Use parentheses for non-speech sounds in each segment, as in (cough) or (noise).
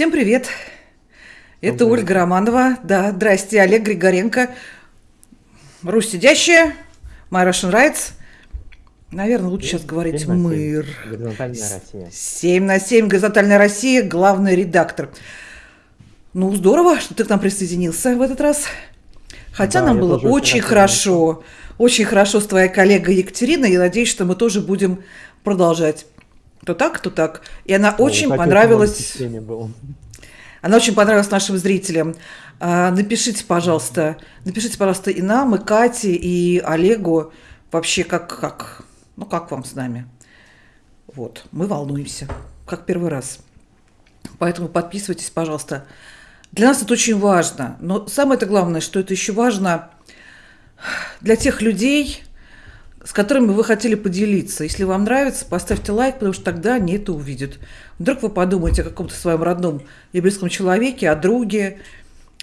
Всем привет! Это Добрый Ольга Романова. Да, здрасте, Олег Григоренко. Русь сидящая, My Russian Rights. Наверное, лучше сейчас говорить Семь на семь. мыр. Горизонтальная Россия. 7 на 7, Горизонтальная Россия, главный редактор. Ну, здорово, что ты к нам присоединился в этот раз. Хотя Да, нам было очень хорошо. Очень хорошо с твоей коллегой Екатериной. Я надеюсь, что мы тоже будем продолжать. То так, то так. И она Ну, очень понравилась. было. Она очень понравилась нашим зрителям. А, Напишите, пожалуйста, напишите, пожалуйста, и нам, и Кате, и Олегу, вообще как, как, ну как вам с нами. Вот, мы волнуемся, как первый раз. Поэтому подписывайтесь, пожалуйста. Для нас это очень важно. Но самое это главное, что это еще важно для тех людей, с которыми вы хотели поделиться. Если вам нравится, поставьте лайк, потому что тогда они это увидят. Вдруг вы подумаете о каком-то своем родном и близком человеке, о друге,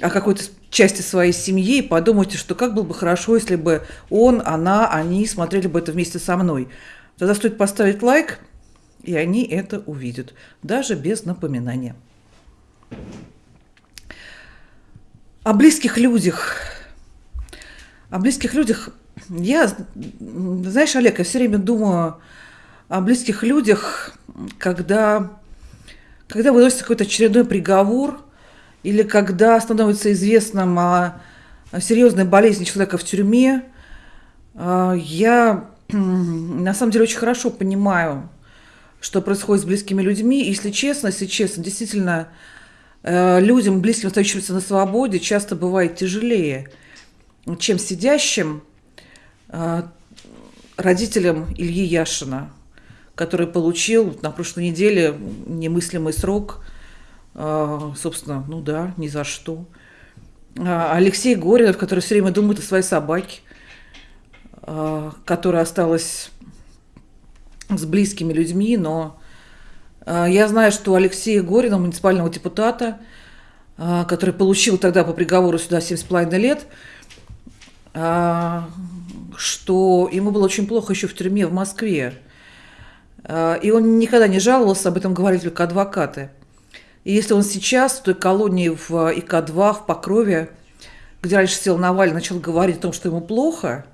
о какой-то части своей семьи, и подумайте, что как было бы хорошо, если бы он, она, они смотрели бы это вместе со мной. Тогда стоит поставить лайк, и они это увидят, даже без напоминания. О близких людях. О близких людях. Я, знаешь, Олег, я все время думаю о близких людях, когда, когда выносится какой-то очередной приговор, или когда становится известным о, серьезной болезни человека в тюрьме. А, Я на самом деле очень хорошо понимаю, что происходит с близкими людьми. Если честно, если честно, действительно, э, людям, близким, остающимся на свободе, часто бывает тяжелее, чем сидящим родителям Ильи Яшина, который получил на прошлой неделе немыслимый срок, э, собственно, ну да, ни за что. А Алексей Горинов, который все время думает о своей собаке, э, которая осталась с близкими людьми, но э, я знаю, что у Алексея Горина, муниципального депутата, э, который получил тогда по приговору сюда 7,5 лет, э, что ему было очень плохо еще в тюрьме в Москве. Э, И он никогда не жаловался, об этом говорили только адвокаты. И если он сейчас в той колонии в ИК-2 в Покрове, где раньше сел Навальный, начал говорить о том, что ему плохо,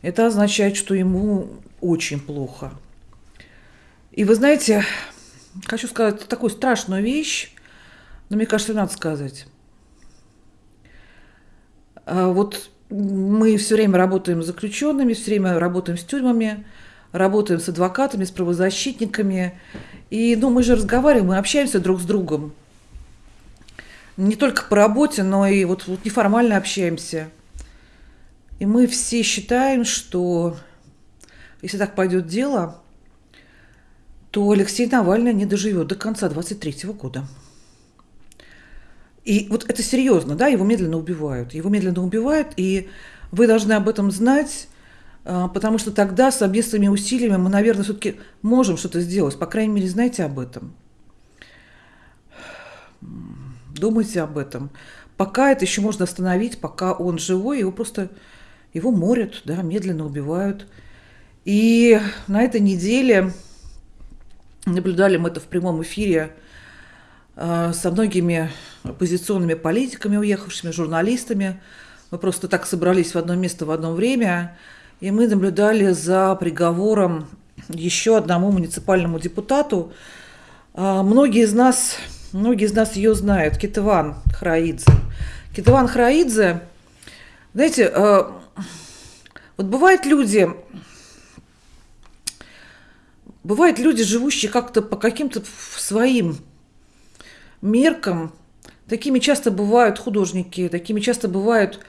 это означает, что ему очень плохо. И вы знаете, хочу сказать такую страшную вещь, но мне кажется, надо сказать. А Вот мы все время работаем с заключенными, все время работаем с тюрьмами, работаем с адвокатами, с правозащитниками. И ну, мы же разговариваем, мы общаемся друг с другом. Не только по работе, но и вот, вот неформально общаемся. И мы все считаем, что если так пойдет дело, то Алексей Навальный не доживет до конца 23 года. И вот это серьезно, да, его медленно убивают. Его медленно убивают, и вы должны об этом знать, а, потому что тогда совместными усилиями мы, наверное, все-таки можем что-то сделать. По крайней мере, знайте об этом. Думайте об этом. Пока это еще можно остановить, пока он живой, его просто его морят, да, медленно убивают. И на этой неделе наблюдали мы это в прямом эфире со многими оппозиционными политиками, уехавшими, журналистами. Мы просто так собрались в одно место в одно время, и мы наблюдали за приговором еще одному муниципальному депутату. А, Многие из нас, многие из нас ее знают, Китыван Храидзе. Китыван Храидзе, знаете, э, вот бывают люди, бывают люди, живущие как-то по каким-то своим меркам. Такими часто бывают художники, такими часто бывают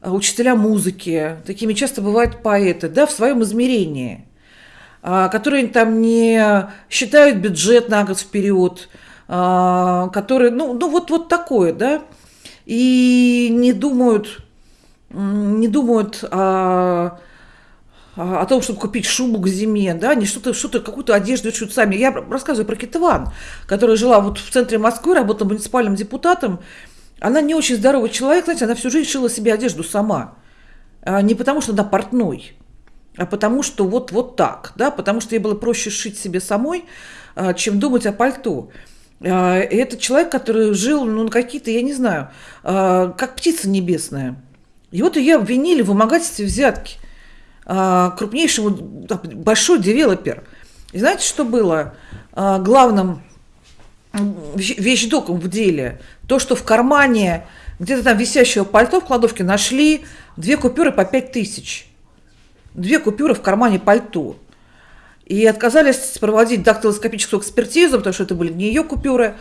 а, учителя музыки, такими часто бывают поэты, да, в своем измерении, а, которые там не считают бюджет на год вперед, а, которые, ну, ну вот, вот такое, да, и не думают, не думают о, о том, чтобы купить шубу к зиме, да, не что-то, что-то, какую-то одежду шьют сами. Я рассказываю про Китыван, которая жила вот в центре Москвы, работала муниципальным депутатом. Она не очень здоровый человек, знаете, она всю жизнь шила себе одежду сама. А Не потому, что она портной, а потому что вот, вот так, да, потому что ей было проще шить себе самой, а, чем думать о пальто. А, и это человек, который жил, ну, какие-то, я не знаю, а, как птица небесная. И вот ее обвинили в вымогательстве взятки а, крупнейшему, большой девелопер. И знаете, что было главным вещдоком в деле? То, что в кармане где-то там висящего пальто в кладовке нашли две купюры по пять тысяч. Две купюры в кармане пальто. И отказались проводить дактилоскопическую экспертизу, потому что это были не ее купюры.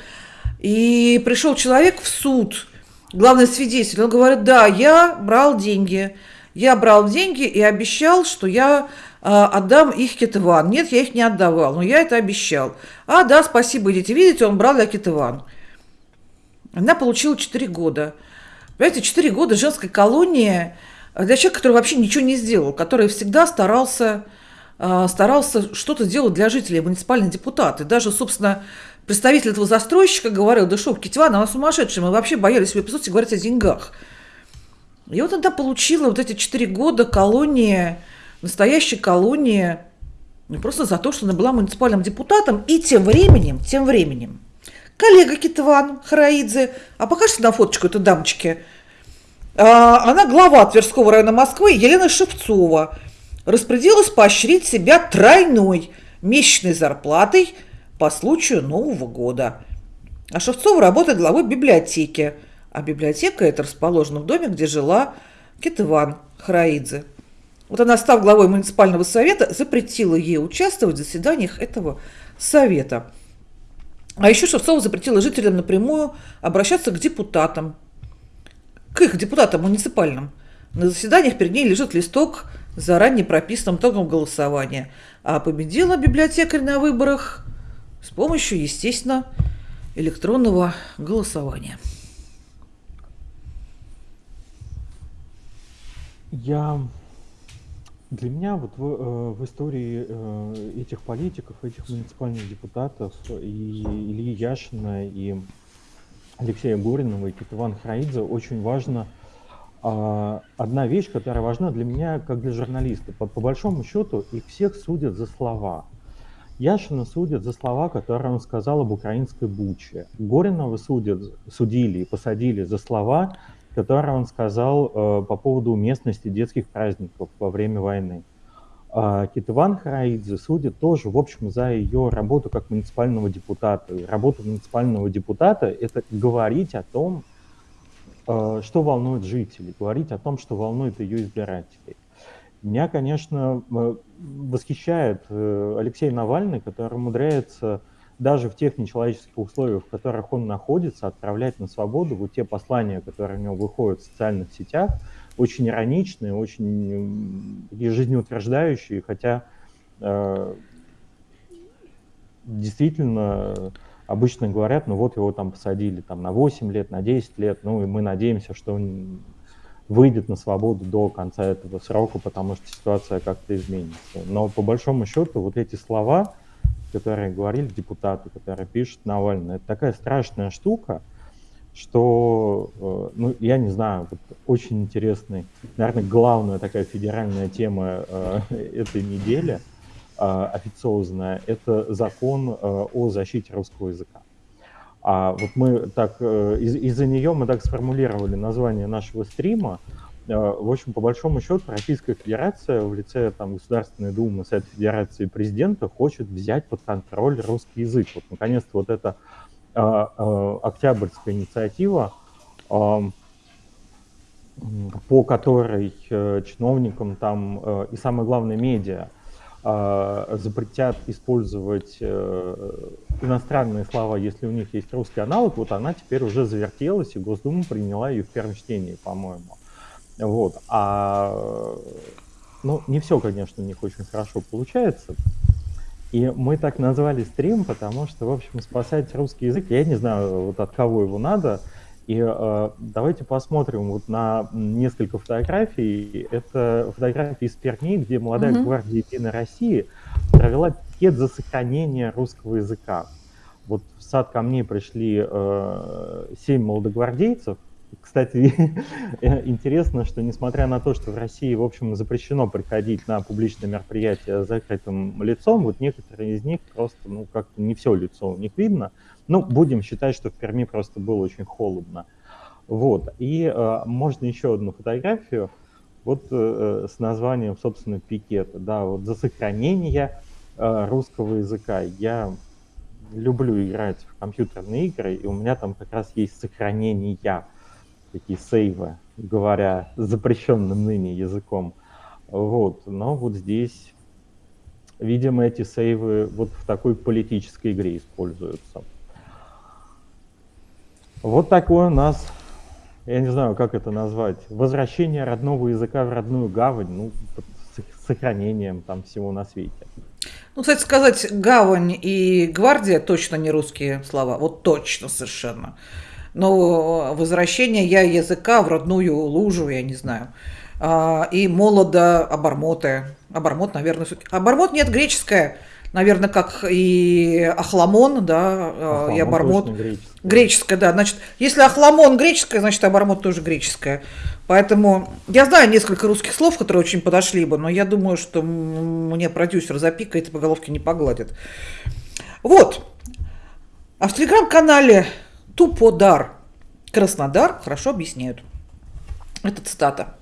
И пришел человек в суд, главный свидетель, он говорит, да, я брал деньги, я брал деньги и обещал, что я э, отдам их Китыван. Нет, я их не отдавал, но я это обещал. А, да, спасибо, идите, видите, он брал для Китыван. Она получила 4 года. Понимаете, 4 года женской колонии для человека, который вообще ничего не сделал, который всегда старался а, старался что-то сделать для жителей, муниципальный депутат. И даже, собственно, представитель этого застройщика говорил, да что, Китеван, она сумасшедшая, мы вообще боялись себе присутствия говорить о деньгах. И вот она получила вот эти четыре года колонии, настоящей колонии, ну, просто за то, что она была муниципальным депутатом. И тем временем, тем временем, коллега Китван Хараидзе, а покажите на фоточку этой дамочки, а, она глава Тверского района Москвы Елена Шевцова, распорядилась поощрить себя тройной месячной зарплатой по случаю Нового года. А Шевцова работает главой библиотеки, а библиотека это расположена в доме, где жила Кетыван Хараидзе. Вот она, став главой муниципального совета, запретила ей участвовать в заседаниях этого совета. А еще Шевцова запретила жителям напрямую обращаться к депутатам, к их депутатам муниципальным. На заседаниях перед ней лежит листок заранее прописанным итогом голосования. А победила библиотекарь на выборах с помощью, естественно, электронного голосования. Я для меня вот в, э, в истории э, этих политиков, этих муниципальных депутатов и Ильи Яшина, и Алексея Горинова, и Ивана Храидзе очень важно – а, одна вещь, которая важна для меня, как для журналиста. По, по большому счету, их всех судят за слова. Яшина судят за слова, которые он сказал об украинской буче. Горинова судят, судили и посадили за слова, которые он сказал э, по поводу уместности детских праздников во время войны. А Китыван Хараидзе судит тоже, в общем, за ее работу как муниципального депутата. Работа муниципального депутата – это говорить о том, Э, что волнует жителей, говорить о том, что волнует ее избирателей. Меня, конечно, э, восхищает э, Алексей Навальный, который умудряется даже в тех нечеловеческих условиях, в которых он находится, отправлять на свободу вот те послания, которые у него выходят в социальных сетях, очень ироничные, очень жизнеутверждающие, хотя э, действительно обычно говорят, ну вот его там посадили там, на 8 лет, на 10 лет, ну и мы надеемся, что он выйдет на свободу до конца этого срока, потому что ситуация как-то изменится. Но по большому счету вот эти слова, которые говорили депутаты, которые пишут Навальный, это такая страшная штука, что, э, ну, я не знаю, вот очень интересный, наверное, главная такая федеральная тема э, (laughs) этой недели – а, официозная, это закон э, о защите русского языка. А вот мы так, э, из- из-за нее мы так сформулировали название нашего стрима. Э, в общем, по большому счету, Российская Федерация в лице там, Государственной Думы, Совета Федерации и президента хочет взять под контроль русский язык. Вот, наконец-то, вот эта а, а, октябрьская инициатива, а, по которой чиновникам там и самое главное медиа запретят использовать иностранные слова, если у них есть русский аналог, вот она теперь уже завертелась, и Госдума приняла ее в первом чтении, по-моему. Вот. А, ну, не все, конечно, у них очень хорошо получается. И мы так назвали стрим, потому что, в общем, спасать русский язык, я не знаю, вот от кого его надо, и э, давайте посмотрим вот на несколько фотографий. Это фотографии из Перми, где молодая mm-hmm. гвардия Единой России провела пикет за сохранение русского языка. Вот в сад ко мне пришли э, семь молодогвардейцев, кстати, (laughs) интересно, что несмотря на то, что в России, в общем, запрещено приходить на публичные мероприятия с закрытым лицом, вот некоторые из них просто, ну, как-то не все лицо у них видно. Ну, будем считать, что в Перми просто было очень холодно. Вот, и э, можно еще одну фотографию, вот э, с названием, собственно, пикета, да, вот за сохранение э, русского языка. Я люблю играть в компьютерные игры, и у меня там как раз есть сохранение такие сейвы, говоря запрещенным ныне языком. Вот, но вот здесь, видимо, эти сейвы вот в такой политической игре используются. Вот такой у нас, я не знаю, как это назвать, возвращение родного языка в родную гавань, ну, с сохранением там всего на свете. Ну, кстати сказать, гавань и гвардия точно не русские слова, вот точно совершенно. Но возвращение я языка в родную лужу, я не знаю. А, и молода обормоты. Обормот, наверное, обормот нет, греческое наверное, как и Ахламон, да, Ахламон и Обормот. Греческое. да. Значит, если Ахламон греческое, значит, Обормот тоже греческое. Поэтому я знаю несколько русских слов, которые очень подошли бы, но я думаю, что мне продюсер запикает и по головке не погладит. Вот. А в телеграм-канале Туподар Краснодар хорошо объясняют. Это цитата.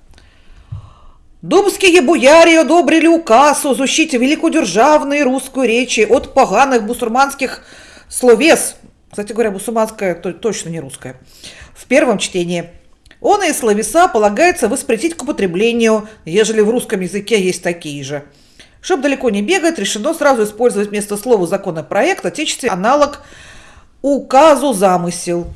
Думские бояре одобрили указ о защите великодержавной русской речи от поганых бусурманских словес. Кстати говоря, бусурманская то, точно не русская. В первом чтении. Он и словеса полагается воспретить к употреблению, ежели в русском языке есть такие же. Чтобы далеко не бегать, решено сразу использовать вместо слова законопроект отечественный аналог указу замысел.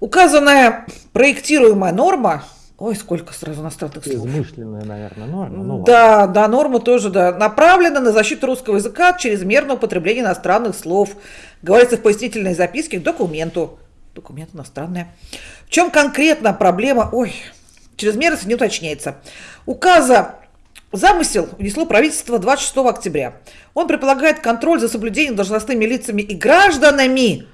Указанная проектируемая норма Ой, сколько сразу иностранных слов. Измышленная, наверное, норма. Ну, да, ладно. да, норма тоже, да. Направлена на защиту русского языка от чрезмерного употребления иностранных слов. Говорится в пояснительной записке к документу. Документ иностранный. В чем конкретно проблема? Ой, чрезмерность не уточняется. Указа Замысел внесло правительство 26 октября. Он предполагает контроль за соблюдением должностными лицами и гражданами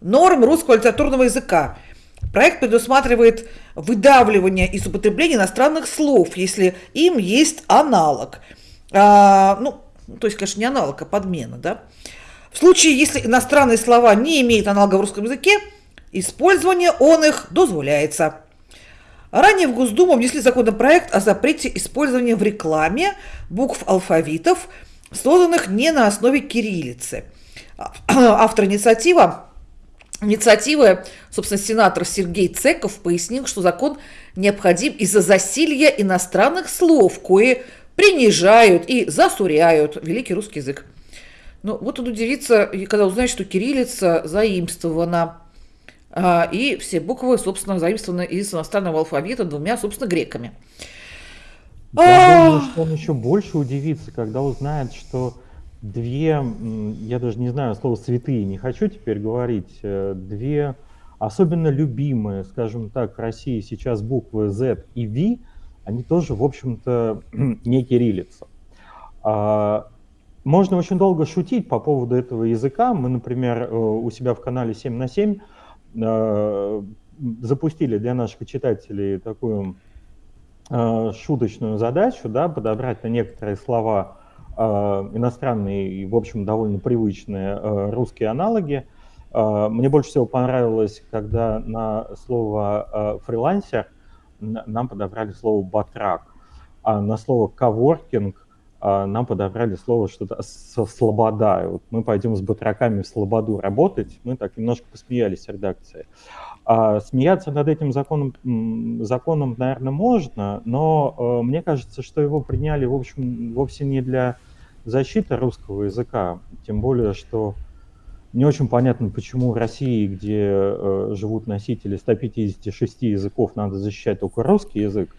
норм русского литературного языка – Проект предусматривает выдавливание из употребления иностранных слов, если им есть аналог. А, ну, то есть, конечно, не аналог, а подмена, да. В случае, если иностранные слова не имеют аналога в русском языке, использование он их дозволяется. Ранее в Госдуму внесли законопроект о запрете использования в рекламе букв алфавитов, созданных не на основе кириллицы. Автор инициативы инициативы, собственно, сенатор Сергей Цеков пояснил, что закон необходим из-за засилья иностранных слов, кое принижают и засуряют великий русский язык. Ну, вот он удивится, когда узнает, что кириллица заимствована, а, и все буквы, собственно, заимствованы из иностранного алфавита двумя, собственно, греками. Я думаю, что он еще больше удивится, когда узнает, что две, я даже не знаю слово святые, не хочу теперь говорить, э, две особенно любимые, скажем так, в России сейчас буквы Z и V, они тоже, в общем-то, (clears throat) не кириллица. А, можно очень долго шутить по поводу этого языка. Мы, например, э, у себя в канале 7 на 7 э, запустили для наших читателей такую шуточную задачу, да, подобрать на некоторые слова Э, иностранные и, в общем, довольно привычные э, русские аналоги. Э, мне больше всего понравилось, когда на слово фрилансер нам подобрали слово батрак, а на слово коворкинг нам подобрали слово что-то слобода. вот мы пойдем с батраками в слободу работать. Мы так немножко посмеялись редакции. А смеяться над этим законом, законом, наверное, можно, но э, мне кажется, что его приняли, в общем, вовсе не для защиты русского языка, тем более, что не очень понятно, почему в России, где э, живут носители 156 языков, надо защищать только русский язык.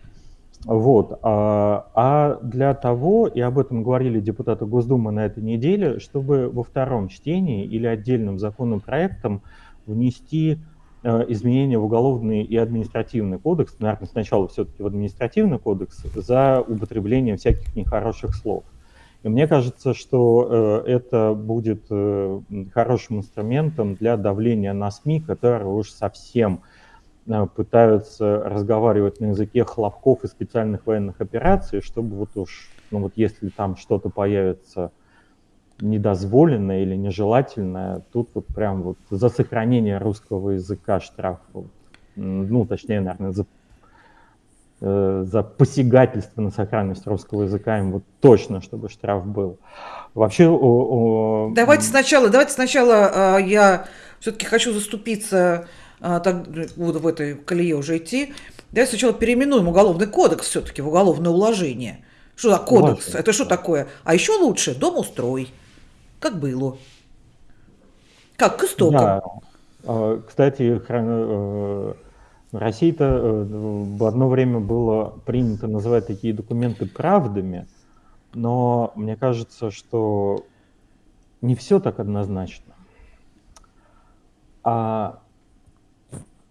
Вот. А, а для того, и об этом говорили депутаты Госдумы на этой неделе, чтобы во втором чтении или отдельным законопроектом внести Э, изменения в уголовный и административный кодекс, наверное, сначала все-таки в административный кодекс, за употребление всяких нехороших слов. И мне кажется, что э, это будет э, хорошим инструментом для давления на СМИ, которые уж совсем пытаются разговаривать на языке хлопков и специальных военных операций, чтобы вот уж, ну вот если там что-то появится недозволенное или нежелательное, тут вот прям вот за сохранение русского языка штраф, ну точнее, наверное, за Э, за посягательство на сакральность русского языка им вот точно, чтобы штраф был. Вообще... О, о... Давайте сначала, давайте сначала э, я все-таки хочу заступиться э, так, буду в этой колее уже идти. Давайте сначала переименуем уголовный кодекс все-таки в уголовное уложение. Что за кодекс? Важно. Это что такое? А еще лучше дом устрой, как было. Как к истокам. Да. Э, кстати, э, в России-то э, в одно время было принято называть такие документы правдами, но мне кажется, что не все так однозначно. А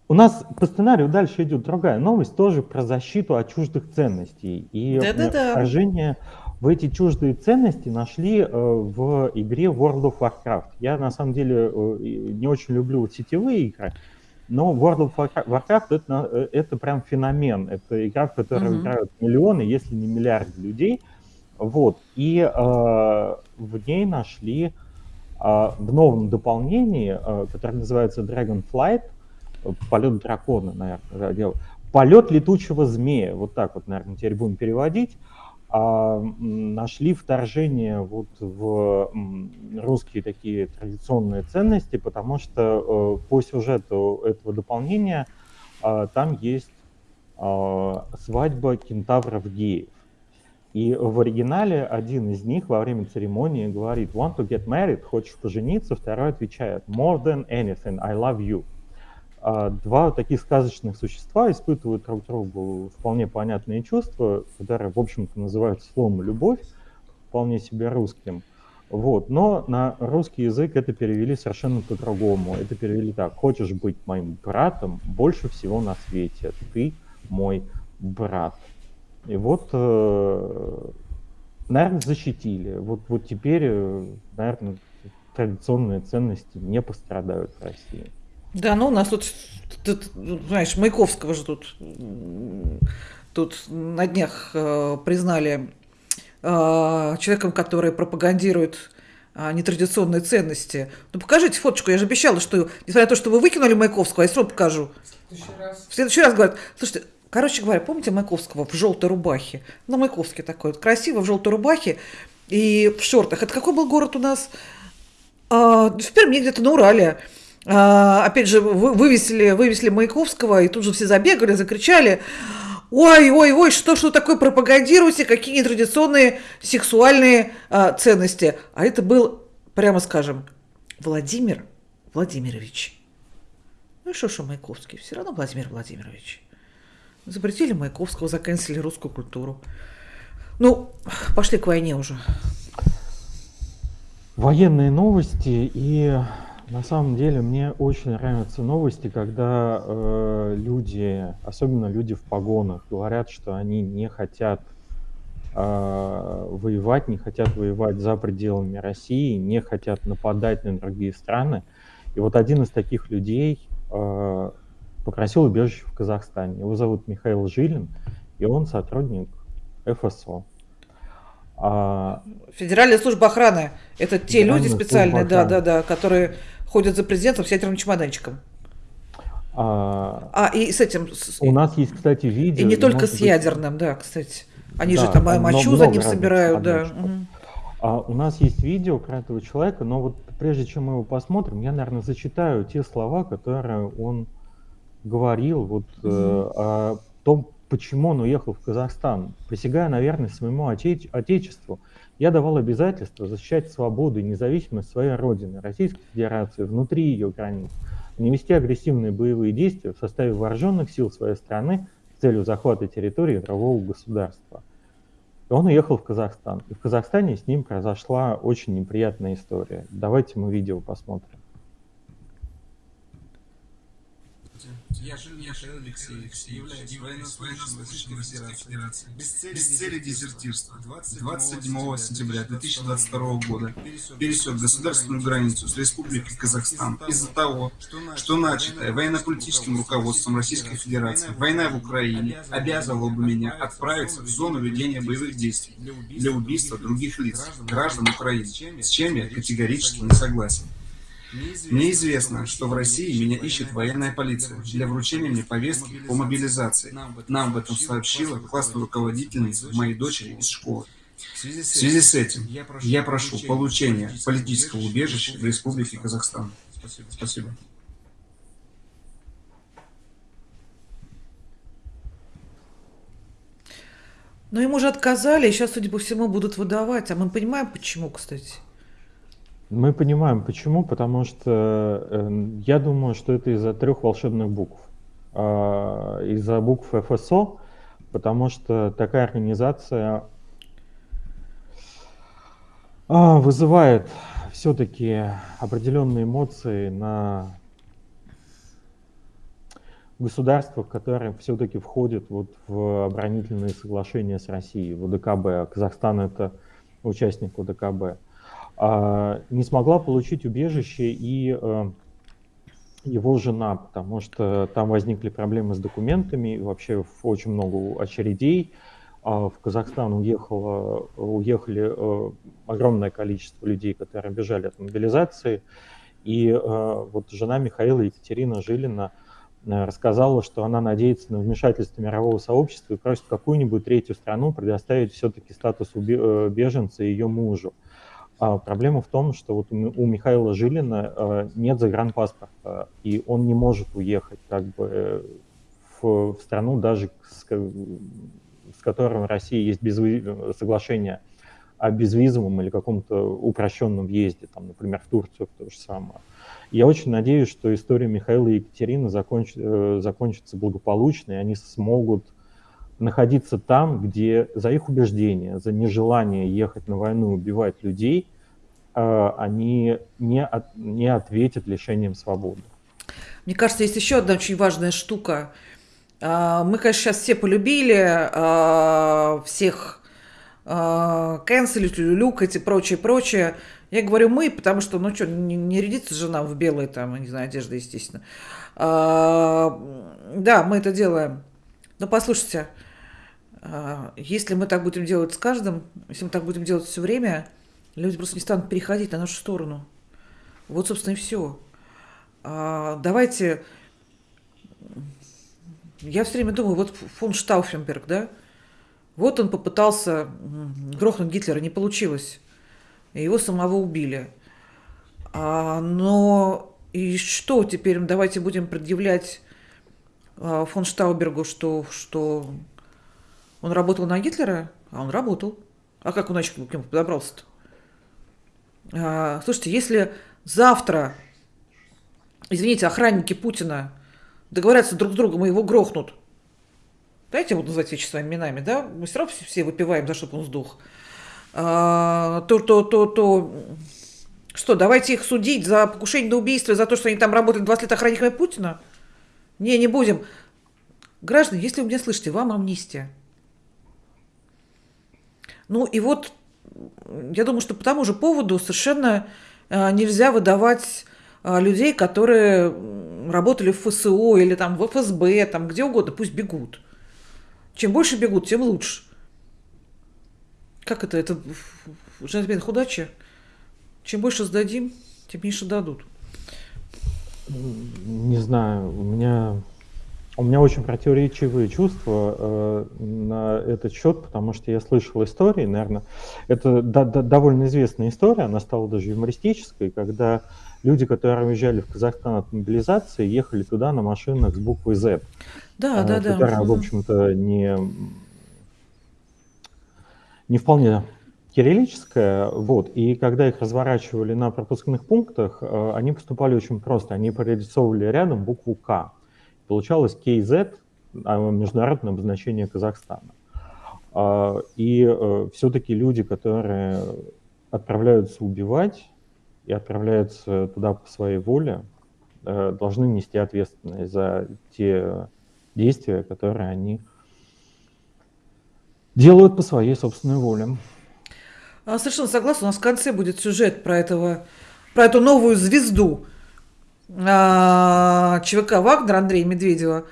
у нас по сценарию дальше идет другая новость, тоже про защиту от чуждых ценностей. И вторжение в эти чуждые ценности нашли э, в игре World of Warcraft. Я на самом деле э, не очень люблю сетевые игры, но World of Warcraft это, э, это прям феномен. Это игра, в которой mm-hmm. играют миллионы, если не миллиарды людей. Вот. И э, в ней нашли э, в новом дополнении, э, которое называется Dragonflight, полет дракона, наверное, полет летучего змея. Вот так вот, наверное, теперь будем переводить а, нашли вторжение вот в русские такие традиционные ценности, потому что э, по сюжету этого дополнения а, там есть а, свадьба кентавров геев. И в оригинале один из них во время церемонии говорит «want to get married», «хочешь пожениться», второй отвечает «more than anything, I love you». А два таких сказочных существа испытывают друг другу вполне понятные чувства, которые, в общем-то, называются словом «любовь», вполне себе русским. Вот. Но на русский язык это перевели совершенно по-другому. Это перевели так. Хочешь быть моим братом больше всего на свете. Ты мой брат. И вот, э, наверное, защитили. Вот, вот теперь, э, наверное, традиционные ценности не пострадают в России. Да, ну у нас тут, тут знаешь, Маяковского же тут, тут на днях э, признали э, человеком, который пропагандирует э, нетрадиционные ценности. Ну покажите фоточку, я же обещала, что, несмотря на то, что вы выкинули Маяковского, я все равно покажу. В следующий раз. В следующий раз говорят, слушайте, короче говоря, помните Маяковского в желтой рубахе? Ну, Маяковский такой, вот, красиво в желтой рубахе и в шортах. Это какой был город у нас? А, в Перми где-то на Урале. А, опять же, вывесили, вывесили Маяковского, и тут же все забегали, закричали, ой, ой, ой, что, что такое пропагандируете, какие нетрадиционные сексуальные а, ценности. А это был, прямо скажем, Владимир Владимирович. Ну и что, что Маяковский? Все равно Владимир Владимирович. Запретили Маяковского, заканчивали русскую культуру. Ну, пошли к войне уже. Военные новости и на самом деле мне очень нравятся новости, когда э, люди, особенно люди в погонах, говорят, что они не хотят э, воевать, не хотят воевать за пределами России, не хотят нападать на другие страны. И вот один из таких людей э, попросил убежище в Казахстане. Его зовут Михаил Жилин, и он сотрудник ФСО. А... Федеральная служба охраны – это те люди специальные, да, да, да, которые ходят за президентом с ядерным чемоданчиком. А, а и с этим... У нас есть, кстати, видео. И не только с быть... ядерным, да, кстати. Они да, же там мочу за ним собирают, да. А у нас есть видео про этого человека, но вот прежде чем мы его посмотрим, я, наверное, зачитаю те слова, которые он говорил вот угу. э, о том, почему он уехал в Казахстан. Присягая на верность своему отече- отечеству, я давал обязательство защищать свободу и независимость своей родины, Российской Федерации, внутри ее границ, не вести агрессивные боевые действия в составе вооруженных сил своей страны с целью захвата территории другого государства. И он уехал в Казахстан. И в Казахстане с ним произошла очень неприятная история. Давайте мы видео посмотрим. Я Жилин Михаил Алексеевич, военнослужащим Российской Федерации. Без цели дезертирства 27 сентября 2022 года пересек государственную границу с Республикой Казахстан из-за того, что начатая военно-политическим руководством Российской Федерации война в Украине обязывала бы меня отправиться в зону ведения боевых действий для убийства других лиц, граждан Украины, с чем я категорически не согласен. Мне известно, что в России меня ищет военная полиция для вручения мне повестки по мобилизации. Нам об этом сообщила классная руководительница моей дочери из школы. В связи с этим я прошу получения политического убежища в Республике Казахстан. Спасибо. Но ему же отказали, и сейчас, судя по всему, будут выдавать. А мы понимаем, почему, кстати. Мы понимаем, почему, потому что э, я думаю, что это из-за трех волшебных букв. Э, из-за букв ФСО, потому что такая организация э, вызывает все-таки определенные эмоции на государствах, которые все-таки входят вот в оборонительные соглашения с Россией, в УДКБ. Казахстан это участник УДКБ. А, не смогла получить убежище и э, его жена, потому что там возникли проблемы с документами, вообще очень много очередей. А в Казахстан уехало, уехали э, огромное количество людей, которые бежали от мобилизации. И э, вот жена Михаила Екатерина Жилина рассказала, что она надеется на вмешательство мирового сообщества и просит какую-нибудь третью страну предоставить все-таки статус беженца ее мужу. А проблема в том, что вот у Михаила Жилина э, нет загранпаспорта, и он не может уехать как бы в, в страну, даже с, с которой в России есть безвиз... соглашение о безвизовом или каком-то упрощенном въезде, там, например, в Турцию то же самое. Я очень надеюсь, что история Михаила и Екатерины законч... Э, закончится благополучно, и они смогут находиться там, где за их убеждения, за нежелание ехать на войну и убивать людей, э, они не, от, не ответят лишением свободы. Мне кажется, есть еще одна очень важная штука. А, мы, конечно, сейчас все полюбили а, всех а, канцелить, люлюкать и прочее, прочее. Я говорю мы, потому что, ну что, не, не рядится жена в белой, там, не знаю, одежда, естественно. Да, мы это делаем. Но послушайте, а, если мы так будем делать с каждым, если мы так будем делать все время, люди просто не станут переходить на нашу сторону. Вот, собственно, и все. А, давайте... Я все время думаю, вот фон Штауфенберг, да? Вот он попытался грохнуть Гитлера, не получилось. Его самого убили. А, но и что теперь? Давайте будем предъявлять фон Штаубергу, что, что он работал на Гитлера, а он работал. А как он иначе к нему подобрался-то? А, слушайте, если завтра, извините, охранники Путина договорятся друг с другом и его грохнут, дайте я буду называть вещи своими именами, да, мы все равно все выпиваем, за чтобы он сдох, а, то, то, то, то, что, давайте их судить за покушение на убийство, за то, что они там работали 20 лет охранниками Путина? Не, не будем. Граждане, если вы меня слышите, вам амнистия. Ну и вот, я думаю, что по тому же поводу совершенно а, нельзя выдавать а, людей, которые работали в ФСО или там в ФСБ, там где угодно, пусть бегут. Чем больше бегут, тем лучше. Как это? Это джентльмен худача? Чем больше сдадим, тем меньше дадут. Не знаю, у меня у меня очень противоречивые чувства э, на этот счет, потому что я слышал истории, наверное, это до, до, довольно известная история, она стала даже юмористической, когда люди, которые уезжали в Казахстан от мобилизации, ехали туда на машинах с буквой Z. Да, э, да, да. Которая, в общем-то, не, не вполне кириллическая, вот, и когда их разворачивали на пропускных пунктах, э, они поступали очень просто, они прорисовывали рядом букву К. Получалось KZ, а, международное обозначение Казахстана. А, и э, все-таки люди, которые отправляются убивать и отправляются туда по своей воле, э, должны нести ответственность за те действия, которые они делают по своей собственной воле. А, совершенно согласна. У нас в конце будет сюжет про этого, про эту новую звезду а, ЧВК Вагнер Андрея Медведева,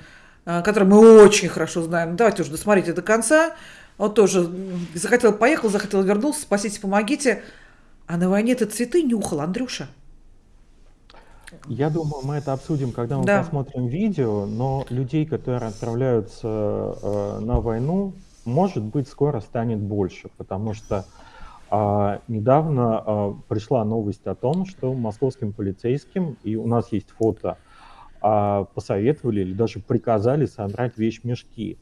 а, который мы очень хорошо знаем. Давайте уже досмотрите до конца. Он тоже захотел, поехал, захотел, вернулся. Спасите, помогите. А на войне ты цветы нюхал, Андрюша. Я думаю, мы это обсудим, когда мы Да. посмотрим видео, но людей, которые отправляются э, на войну, может быть, скоро станет больше, потому что а, недавно а, пришла новость о том, что московским полицейским, и у нас есть фото, а, посоветовали или даже приказали собрать вещмешки.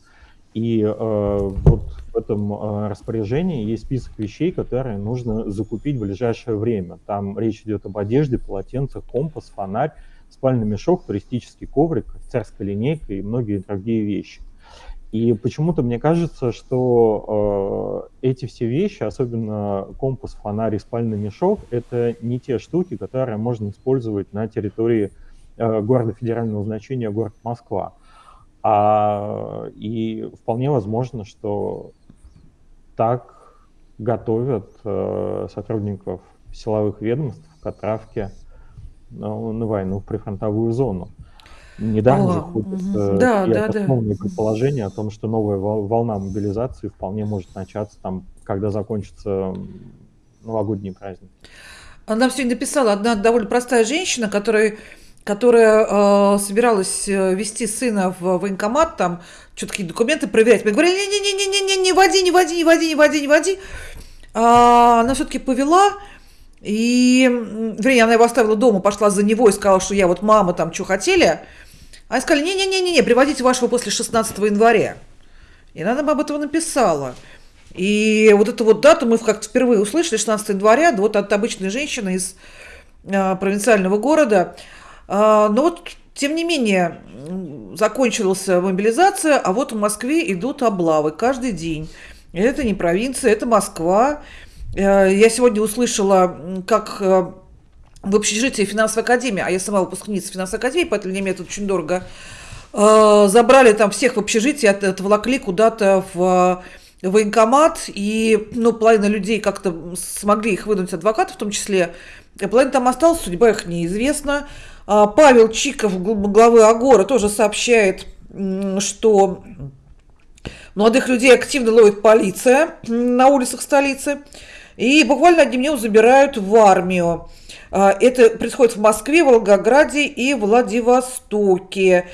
И э, вот в этом э, распоряжении есть список вещей, которые нужно закупить в ближайшее время. Там речь идет об одежде, полотенцах, компас, фонарь, спальный мешок, туристический коврик, офицерская линейка и многие другие вещи. И почему-то мне кажется, что э, эти все вещи, особенно компас, фонарь и спальный мешок, это не те штуки, которые можно использовать на территории э, города федерального значения, город Москва. А, и вполне возможно, что так готовят э, сотрудников силовых ведомств к отправке ну, на войну в прифронтовую зону. Недавно О, же ходят э, Да, да, да. обоснованные предположения о том, что новая вол- волна мобилизации вполне может начаться там, когда закончатся м, новогодние праздники. Она сегодня написала одна довольно простая женщина, которая, которая э, собиралась э, вести сына в военкомат, там что-то какие документы проверять. Мы говорили, не-не-не-не-не, не води, не води, не води, не води, не води. А она все-таки повела, и, вернее, она его оставила дома, пошла за него и сказала, что я вот мама там что хотели. А они сказали, не-не-не-не, приводите вашего после 16 января. И она нам об этом написала. И вот эту вот дату мы как-то впервые услышали, 16 января, вот от обычной женщины из а, провинциального города. А, но вот, тем не менее, закончилась мобилизация, а вот в Москве идут облавы каждый день. Это не провинция, это Москва. Э, Я сегодня услышала, как э, в общежитии финансовой академии, а я сама выпускница финансовой академии, поэтому меня это очень дорого, э, забрали там всех в общежитии, от- отволокли куда-то в э, военкомат, и, ну, половина людей как-то смогли их выдать адвокатов в том числе, а половина там осталась, судьба их неизвестна. А, Павел Чиков, гл- главы Агора, тоже сообщает, что молодых людей активно ловит полиция на улицах столицы, и буквально одним днем забирают в армию. А, Это происходит в Москве, Волгограде и Владивостоке.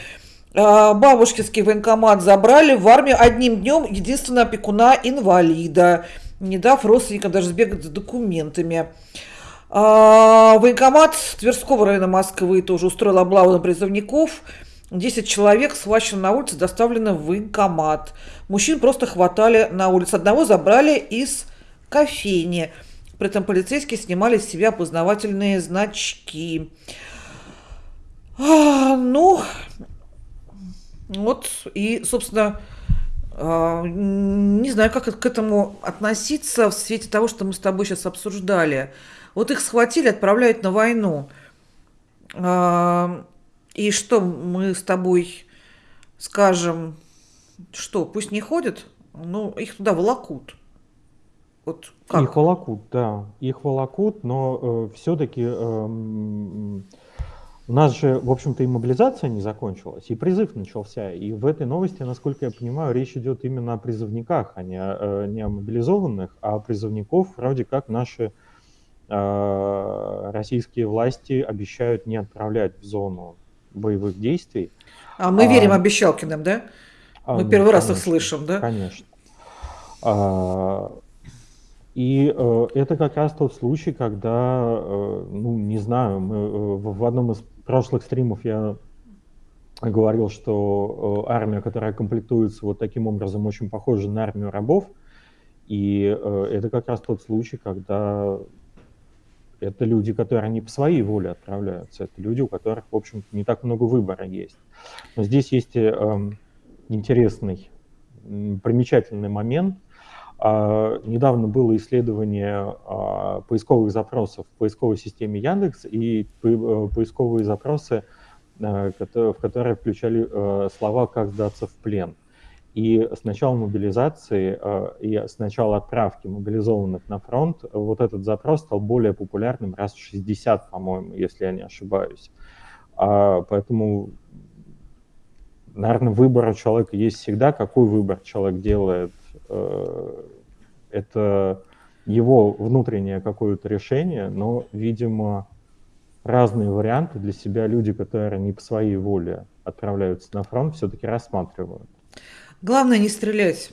А, Бабушкинский военкомат забрали в армию одним днем единственного опекуна инвалида, не дав родственникам даже сбегать за документами. А, Военкомат Тверского района Москвы тоже устроил облаву на призывников. 10 человек схвачено на улице, доставлено в военкомат. Мужчин просто хватали на улице. Одного забрали из кофейни. При этом полицейские снимали с себя опознавательные значки. А, ну, вот, и, собственно, а, не знаю, как к этому относиться в свете того, что мы с тобой сейчас обсуждали. Вот их схватили, отправляют на войну. А, И что мы с тобой скажем, что, пусть не ходят, ну, их туда волокут. Вот как? Их волокут, да, их волокут, но все-таки у нас же, в общем-то, и мобилизация не закончилась, и призыв начался. И в этой новости, насколько я понимаю, речь идет именно о призывниках, а не, о- э, не о мобилизованных, а о призывников вроде как наши э, российские власти обещают не отправлять в зону боевых действий. А мы верим А, обещалкиным, да? А, Мы ну, первый раз их слышим, да? Конечно. А, И э, это как раз тот случай, когда, э, ну, не знаю, мы, э, в одном из прошлых стримов я говорил, что э, армия, которая комплектуется вот таким образом, очень похожа на армию рабов. И э, это как раз тот случай, когда это люди, которые не по своей воле отправляются, это люди, у которых, в общем не так много выбора есть. Но здесь есть э, эм, интересный, примечательный момент. А, Недавно было исследование а, поисковых запросов в поисковой системе Яндекс, и э, поисковые запросы в которые включали слова «как сдаться в плен». И с начала мобилизации и с начала отправки мобилизованных на фронт вот этот запрос стал более популярным раз в 60, по-моему, если я не ошибаюсь. Поэтому наверное, выбор у человека есть всегда. Какой выбор человек делает, э, это его внутреннее какое-то решение, но, видимо, разные варианты для себя люди, которые не по своей воле отправляются на фронт, все-таки рассматривают. Главное не стрелять.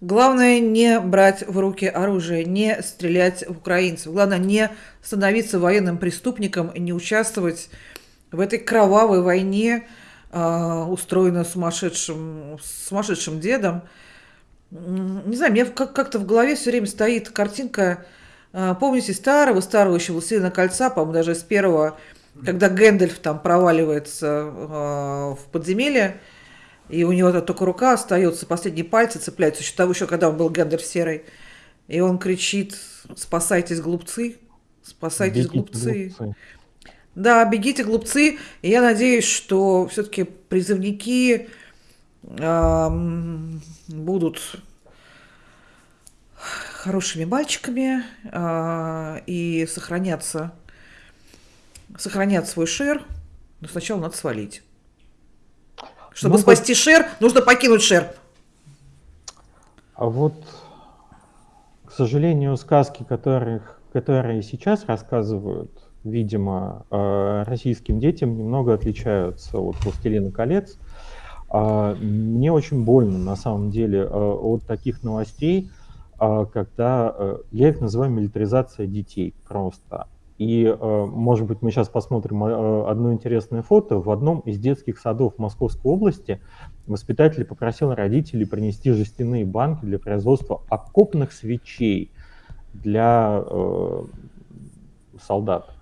Главное не брать в руки оружие, не стрелять в украинцев. Главное не становиться военным преступником не участвовать в этой кровавой войне, а, устроена сумасшедшим, сумасшедшим дедом. Не знаю, мне как-то в голове все время стоит картинка, а, помните, старого-старого еще «Властелина кольца», по-моему, даже с первого, когда Гэндальф там проваливается а, в подземелье, и у него только рука остается, последние пальцы цепляются, еще того, еще когда он был Гэндальф серый, и он кричит «Спасайтесь, глупцы! Спасайтесь, Бегите, глупцы!» глупцы. Да, бегите, глупцы. И я надеюсь, что все-таки призывники будут хорошими мальчиками э, и сохранятся, сохранят свой шер. Но сначала надо свалить. Чтобы Ну, спасти шер, нужно покинуть шер. А вот, к сожалению, сказки, которых, которые сейчас рассказывают, видимо, э, российским детям, немного отличаются от «Властелина колец». А, Мне очень больно, на самом деле, э, от таких новостей, а, когда э, я их называю милитаризация детей просто. И, э, может быть, мы сейчас посмотрим одно интересное фото. В одном из детских садов Московской области воспитатель попросил родителей принести жестяные банки для производства окопных свечей для солдат.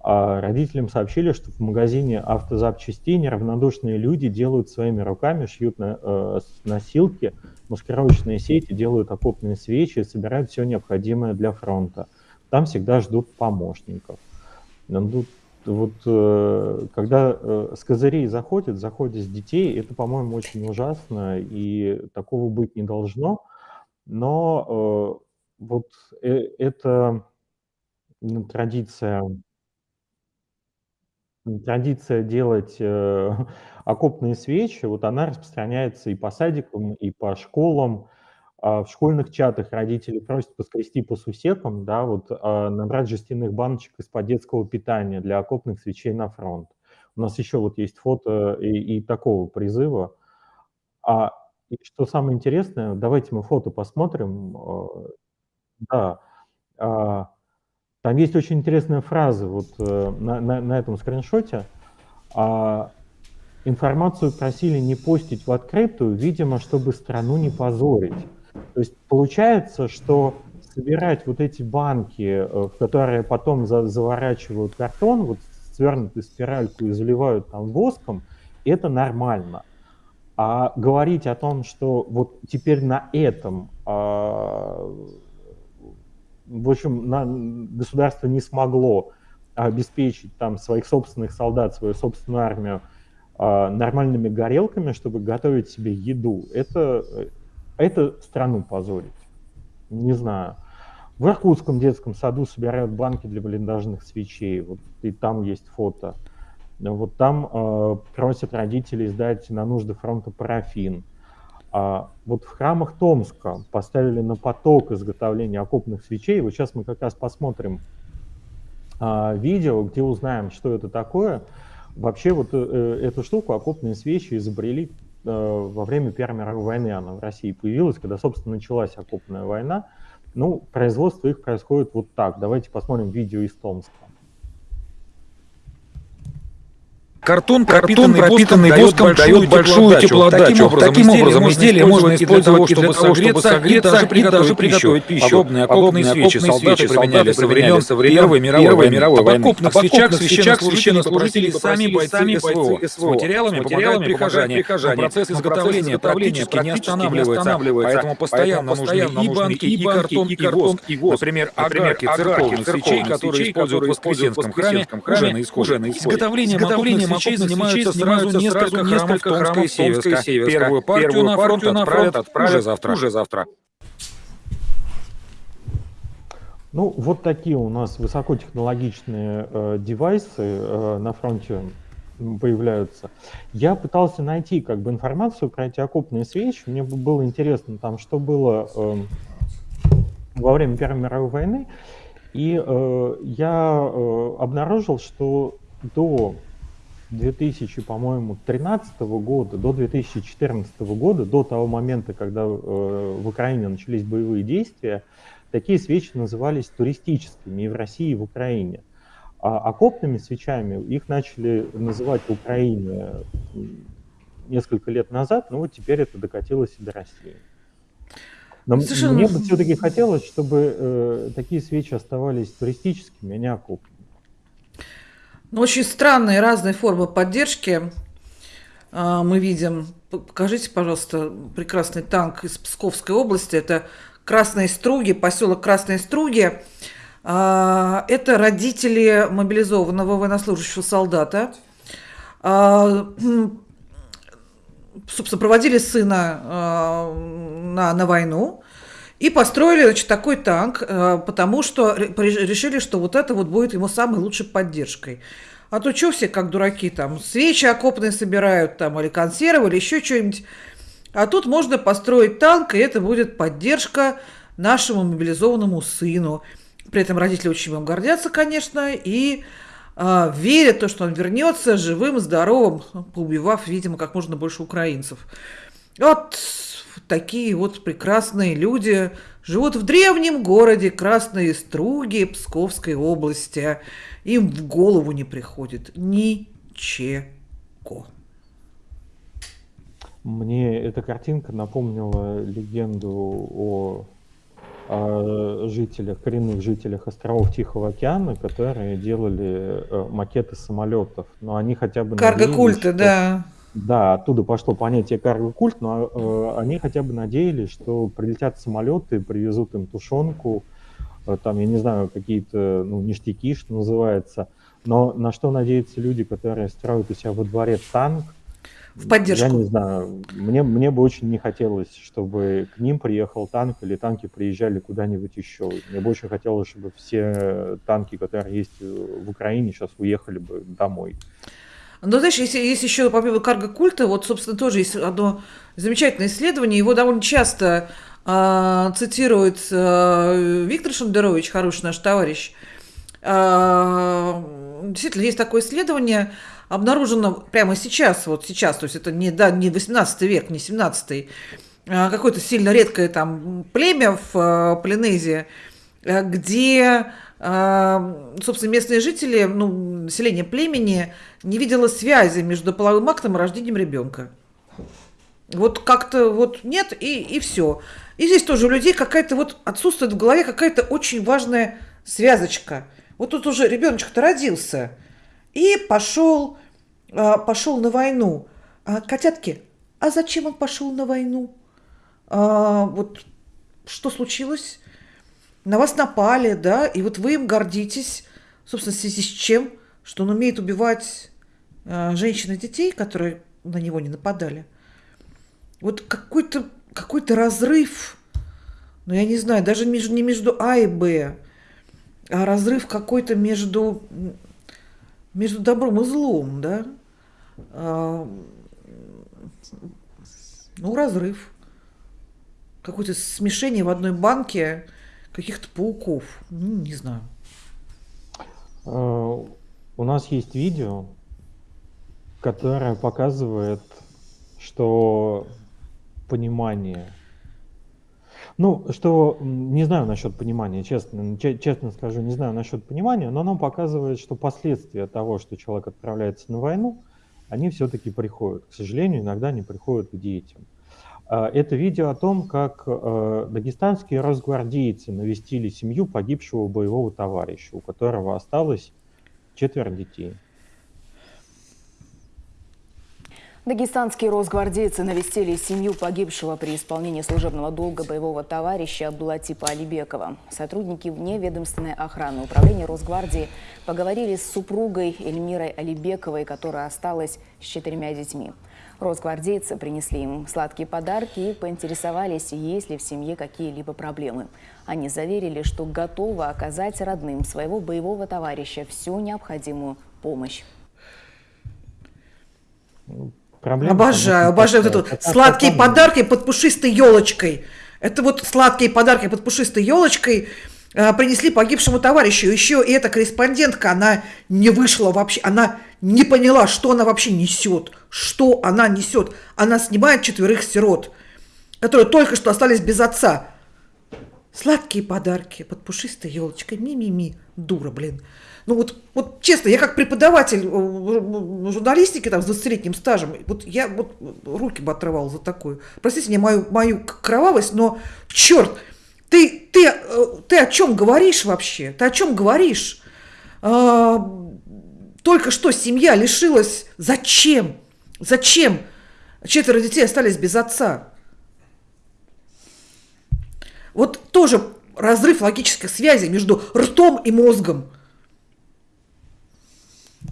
А родителям сообщили, что в магазине автозапчастей неравнодушные люди делают своими руками, шьют на, э, носилки, маскировочные сети, делают окопные свечи собирают все необходимое для фронта. Там всегда ждут помощников. Ну, вот э, когда э, с козырей заходят, заходят с детей, это, по-моему, очень ужасно, и такого быть не должно. Но э, вот э, это м, традиция, традиция делать э, (laughs) окопные свечи, вот она распространяется и по садикам, и по школам. А в школьных чатах родители просят поскрести по сусекам, да, вот а, набрать жестяных баночек из-под детского питания для окопных свечей на фронт. У нас еще вот есть фото и, и такого призыва. А и что самое интересное, давайте мы фото посмотрим. э, Да, а, там есть очень интересная фраза вот э, на, на, на этом скриншоте. А, информацию просили не постить в открытую, видимо, чтобы страну не позорить. То есть получается, что собирать вот эти банки, э, в которые потом за- заворачивают картон, вот свернутую спиральку и заливают там воском, это нормально. А говорить о том, что вот теперь на этом, а, в общем, на, государство не смогло обеспечить там своих собственных солдат, свою собственную армию а, нормальными горелками, чтобы готовить себе еду, это, э, это страну позорить. Не знаю. В Иркутском детском саду собирают банки для блиндажных свечей. Вот и там есть фото. Вот там э, просят родителей сдать на нужды фронта парафин. А вот в храмах Томска поставили на поток изготовления окопных свечей. Вот сейчас мы как раз посмотрим а, видео, где узнаем, что это такое. Вообще вот э, эту штуку, окопные свечи, изобрели э, во время Первой мировой войны. Она в России появилась, когда, собственно, началась окопная война. Ну, производство их происходит вот так. Давайте посмотрим видео из Томска. Картон, Картон, пропитанный, пропитанный воском, дает большую теплоотдачу. Таким образом, Таким образом, можно изделие можно использовать и для того, чтобы согреться, и даже приготовить пищу. Подобные окопные Подобные свечи окопные солдаты применяли со времен со времен Первой мировой Первой мировой войны. окопных Об свечах окопных священнослужители свечах сами бойцы СВО. С материалами помогают прихожане. Но процесс изготовления практически не останавливается. Поэтому постоянно нужны и банки, и картон, и воск. Например, агарки церковных свечей, которые используют в Воскресенском храме, уже на исходе. Изготовление Свечей занимаются сразу несколько храмов Томска и Северска. Первую партию на фронт отправят уже завтра. Уже завтра. Ну, вот такие у нас высокотехнологичные э, девайсы э, на фронте появляются. Я пытался найти как бы информацию про эти окопные свечи. Мне было интересно там, что было э, во время Первой мировой войны. И э, я э, обнаружил, что до 2000, по-моему, 2013 года, до 2014 года, до того момента, когда э, в Украине начались боевые действия, такие свечи назывались туристическими и в России, и в Украине. А окопными свечами их начали называть в Украине несколько лет назад, но вот теперь это докатилось и до России. Но Совершенно... мне бы все-таки хотелось, чтобы э, такие свечи оставались туристическими, а не окопными. Ну, очень странные разные формы поддержки э, мы видим. Покажите, пожалуйста, прекрасный танк из Псковской области. Это Красные Струги, поселок Красные Струги. А, это родители мобилизованного военнослужащего солдата. А, собственно, проводили сына а, на, на войну и построили значит, такой танк, потому что решили, что вот это вот будет ему самой лучшей поддержкой. А то что все как дураки там, свечи окопные собирают там, или консервы, или еще что-нибудь. А тут можно построить танк, и это будет поддержка нашему мобилизованному сыну. При этом родители очень им гордятся, конечно, и э, верят, то, что он вернется живым, здоровым, поубивав, видимо, как можно больше украинцев. Вот такие вот прекрасные люди живут в древнем городе Красные Струги Псковской области. Им в голову не приходит ничего. Мне эта картинка напомнила легенду о, о жителях, коренных жителях островов Тихого океана, которые делали э, макеты самолетов. Но они хотя бы... Карго-культы, да. Да, оттуда пошло понятие карго-культ, но э, они хотя бы надеялись, что прилетят самолеты, привезут им тушенку, э, там, я не знаю, какие-то ну, ништяки, что называется. Но на что надеются люди, которые строят у себя во дворе танк, в поддержку. Я не знаю, мне, мне бы очень не хотелось, чтобы к ним приехал танк или танки приезжали куда-нибудь еще. Мне бы очень хотелось, чтобы все танки, которые есть в Украине, сейчас уехали бы домой. Ну, знаешь, если, есть еще помимо карго-культа, вот, собственно, тоже есть одно замечательное исследование, его довольно часто э, цитирует э, Виктор Шендерович, хороший наш товарищ. Э, действительно, есть такое исследование, обнаружено прямо сейчас, вот сейчас, то есть это не, да, не 18 век, не 17 а какое-то сильно редкое там племя в э, Полинезии, э, где, э, собственно, местные жители, ну, население племени не видело связи между половым актом и рождением ребенка. Вот как-то вот нет, и, и все. И здесь тоже у людей какая-то вот отсутствует в голове какая-то очень важная связочка. Вот тут уже ребеночек-то родился – и пошел, а, пошел на войну. А, котятки, а зачем он пошел на войну? А, вот что случилось? На вас напали, да, и вот вы им гордитесь, собственно, в связи с чем? Что он умеет убивать женщин и детей, которые на него не нападали. Вот какой-то какой разрыв, ну, я не знаю, даже между, не между А и Б, а разрыв какой-то между между добром и злом, да, а, ну, разрыв. Какое-то смешение в одной банке каких-то пауков. Ну, не знаю. А, у нас есть видео, которое показывает, что понимание ну, что не знаю насчет понимания, честно, честно скажу, не знаю насчет понимания, но оно показывает, что последствия того, что человек отправляется на войну, они все-таки приходят. К сожалению, иногда они приходят к детям. А, это видео о том, как э, дагестанские разгвардейцы навестили семью погибшего боевого товарища, у которого осталось четверо детей. Дагестанские росгвардейцы навестили семью погибшего при исполнении служебного долга боевого товарища Абдулатипа Алибекова. Сотрудники вневедомственной охраны управления Росгвардии поговорили с супругой Эльмирой Алибековой, которая осталась с четырьмя детьми. Росгвардейцы принесли им сладкие подарки и поинтересовались, есть ли в семье какие-либо проблемы. Они заверили, что готовы оказать родным своего боевого товарища всю необходимую помощь. Проблема, обожаю, обожаю вот это вот сладкие подарки под пушистой елочкой. Это вот сладкие подарки под пушистой елочкой э, принесли погибшему товарищу. Еще и эта корреспондентка, она не вышла вообще, она не поняла, что она вообще несет, что она несет. Она снимает четверых сирот, которые только что остались без отца. Сладкие подарки под пушистой елочкой. Ми-ми-ми. Дура, блин. Ну вот, вот честно, я как преподаватель э, журналистики там с 20-летним стажем, вот я вот руки бы отрывал за такую. Простите мне мою, мою кровавость, но черт, ты, ты, э, ты о чем говоришь вообще? Ты о чем говоришь? А, только что семья лишилась. Зачем? Зачем? Четверо детей остались без отца. Вот тоже разрыв логической связи между ртом и мозгом.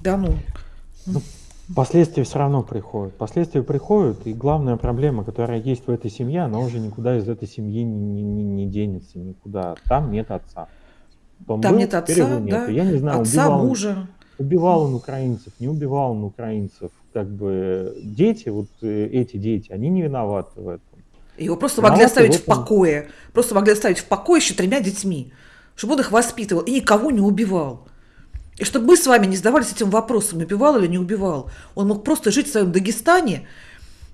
Да ну. ну. Последствия все равно приходят. Последствия приходят, и главная проблема, которая есть в этой семье, она уже никуда из этой семьи не, не, не денется, никуда. Там нет отца. Том Там был, нет отца, да? Я не знаю, отца, убивал, мужа. Убивал он украинцев, не убивал он украинцев. Как бы дети, вот э, эти дети, они не виноваты в этом. Его просто могли оставить в покое. Просто могли оставить в покое еще тремя детьми. Чтобы он их воспитывал и никого не убивал. И чтобы мы с вами не задавались этим вопросом, убивал или не убивал. Он мог просто жить в своем Дагестане,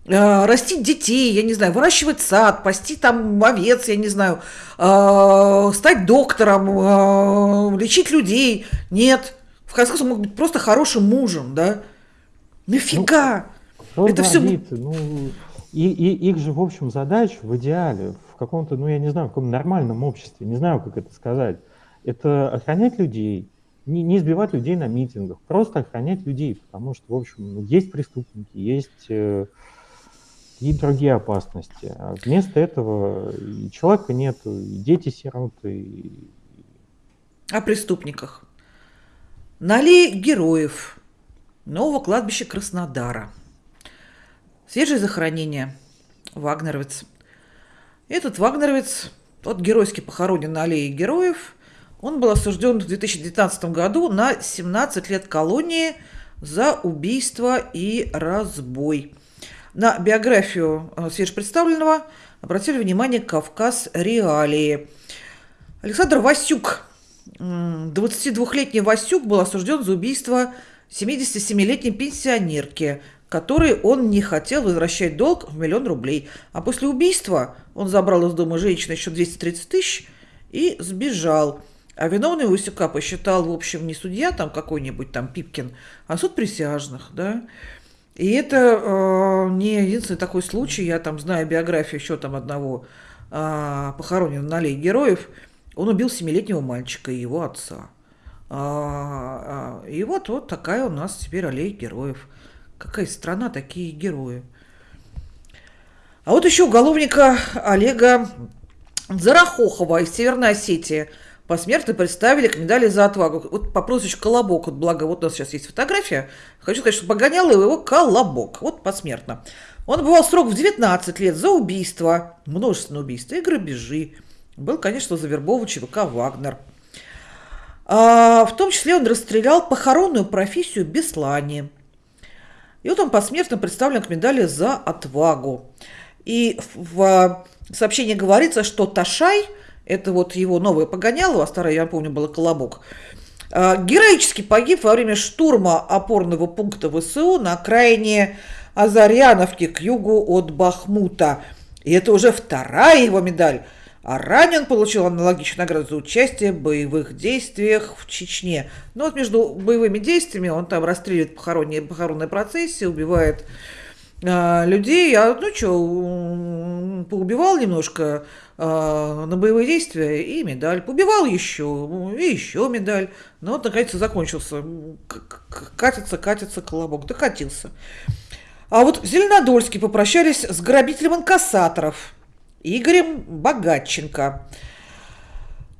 э, растить детей, я не знаю, выращивать сад, пасти там овец, я не знаю, э, стать доктором, э, лечить людей. Нет. В конце концов, мог быть просто хорошим мужем, да? Нафига? Ну, Это все... Ну, и, и их же, в общем, задача в идеале, в каком-то, ну, я не знаю, в каком нормальном обществе, не знаю, как это сказать, это охранять людей, не, не избивать людей на митингах, просто охранять людей, потому что, в общем, есть преступники, есть э, и другие опасности. А вместо этого и человека нет, и дети сироты. И... О преступниках. Нали героев нового кладбища Краснодара. Свежее захоронение. Вагнеровец. Этот вагнеровец, тот геройски похоронен на аллее героев – он был осужден в 2019 году на 17 лет колонии за убийство и разбой. На биографию э, свежепредставленного обратили внимание «Кавказ. Реалии». Александр Васюк, 22-летний Васюк, был осужден за убийство 77-летней пенсионерки, которой он не хотел возвращать долг в миллион рублей. А после убийства он забрал из дома женщины еще 230 тысяч и сбежал – а виновный Васюка посчитал, в общем, не судья там какой-нибудь там Пипкин, а суд присяжных, да. И это э, не единственный такой случай, я там знаю биографию еще там одного э, похороненного на аллее героев, он убил семилетнего мальчика и его отца. А, а, и вот, вот такая у нас теперь аллея героев. Какая страна, такие герои. А вот еще уголовника Олега Зарахохова из Северной Осетии – посмертно представили к медали за отвагу. Вот по прозвищу Колобок, вот благо вот у нас сейчас есть фотография. Хочу сказать, что погонял его Колобок, вот посмертно. Он бывал срок в 19 лет за убийство, множественное убийство и грабежи. Был, конечно, завербован ЧВК «Вагнер». А, в том числе он расстрелял похоронную профессию Беслани. И вот он посмертно представлен к медали за отвагу. И в сообщении говорится, что Ташай – это вот его новое погоняло, а старое, я помню, было «Колобок». А, героически погиб во время штурма опорного пункта ВСУ на окраине Азаряновки к югу от Бахмута. И это уже вторая его медаль. А ранее он получил аналогичную награду за участие в боевых действиях в Чечне. Но вот между боевыми действиями он там расстреливает похоронные, похоронные процессии, убивает людей. А ну что, поубивал немножко э, на боевые действия и медаль. Побивал еще, и еще медаль. Но вот, наконец, закончился. Катится, катится колобок. Докатился. А вот в Зеленодольске попрощались с грабителем инкассаторов Игорем Богатченко.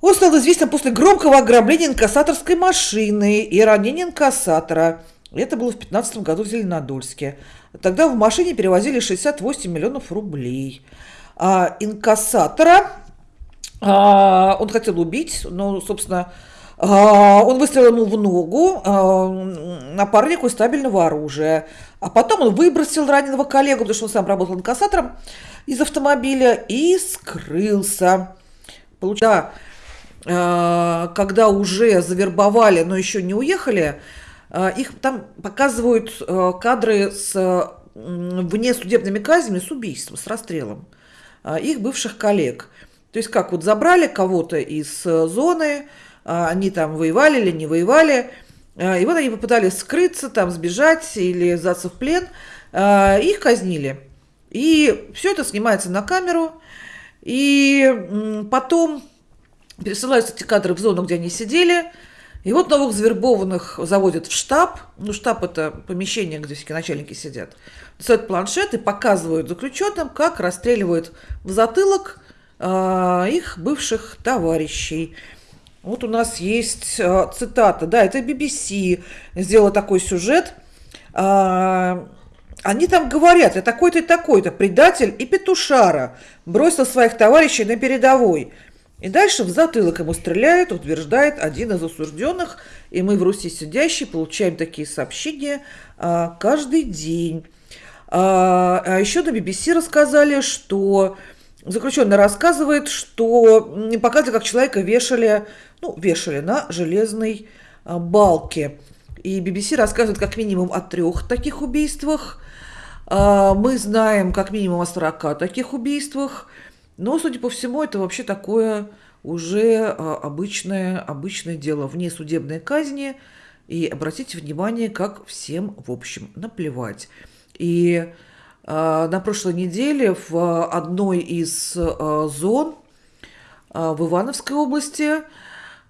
Он стал известен после громкого ограбления инкассаторской машины и ранения инкассатора. Это было в 2015 году в Зеленодольске. Тогда в машине перевозили 68 миллионов рублей. А инкассатора а, он хотел убить, но, собственно, а, он выстрелил ему в ногу а, напарнику из стабильного оружия. А потом он выбросил раненого коллегу, потому что он сам работал инкассатором из автомобиля и скрылся. Да, а, когда уже завербовали, но еще не уехали, их там показывают кадры с внесудебными казнями, с убийством, с расстрелом их бывших коллег. То есть как вот забрали кого-то из зоны, они там воевали или не воевали, а, и вот они попытались скрыться, там сбежать или сдаться в плен. А, их казнили. И все это снимается на камеру. И потом пересылаются эти кадры в зону, где они сидели. И вот новых завербованных заводят в штаб. Ну, штаб – это помещение, где все начальники сидят. Достают планшет и показывают заключенным, как расстреливают в затылок э, их бывших товарищей. Вот у нас есть э, цитата, да, это BBC сделала такой сюжет. А, они там говорят, я такой-то и такой-то, предатель и петушара, бросил своих товарищей на передовой. И дальше в затылок ему стреляют, утверждает один из осужденных, и мы в Руси сидящие получаем такие сообщения а, каждый день. А, а еще на BBC рассказали, что заключенный рассказывает, что не как человека вешали ну, вешали на железной а, балке. И BBC рассказывает как минимум о трех таких убийствах. А, мы знаем как минимум о 40 таких убийствах. Но, судя по всему, это вообще такое уже а, обычное, обычное дело вне судебной казни. И обратите внимание, как всем, в общем, наплевать. И на прошлой неделе в одной из зон в Ивановской области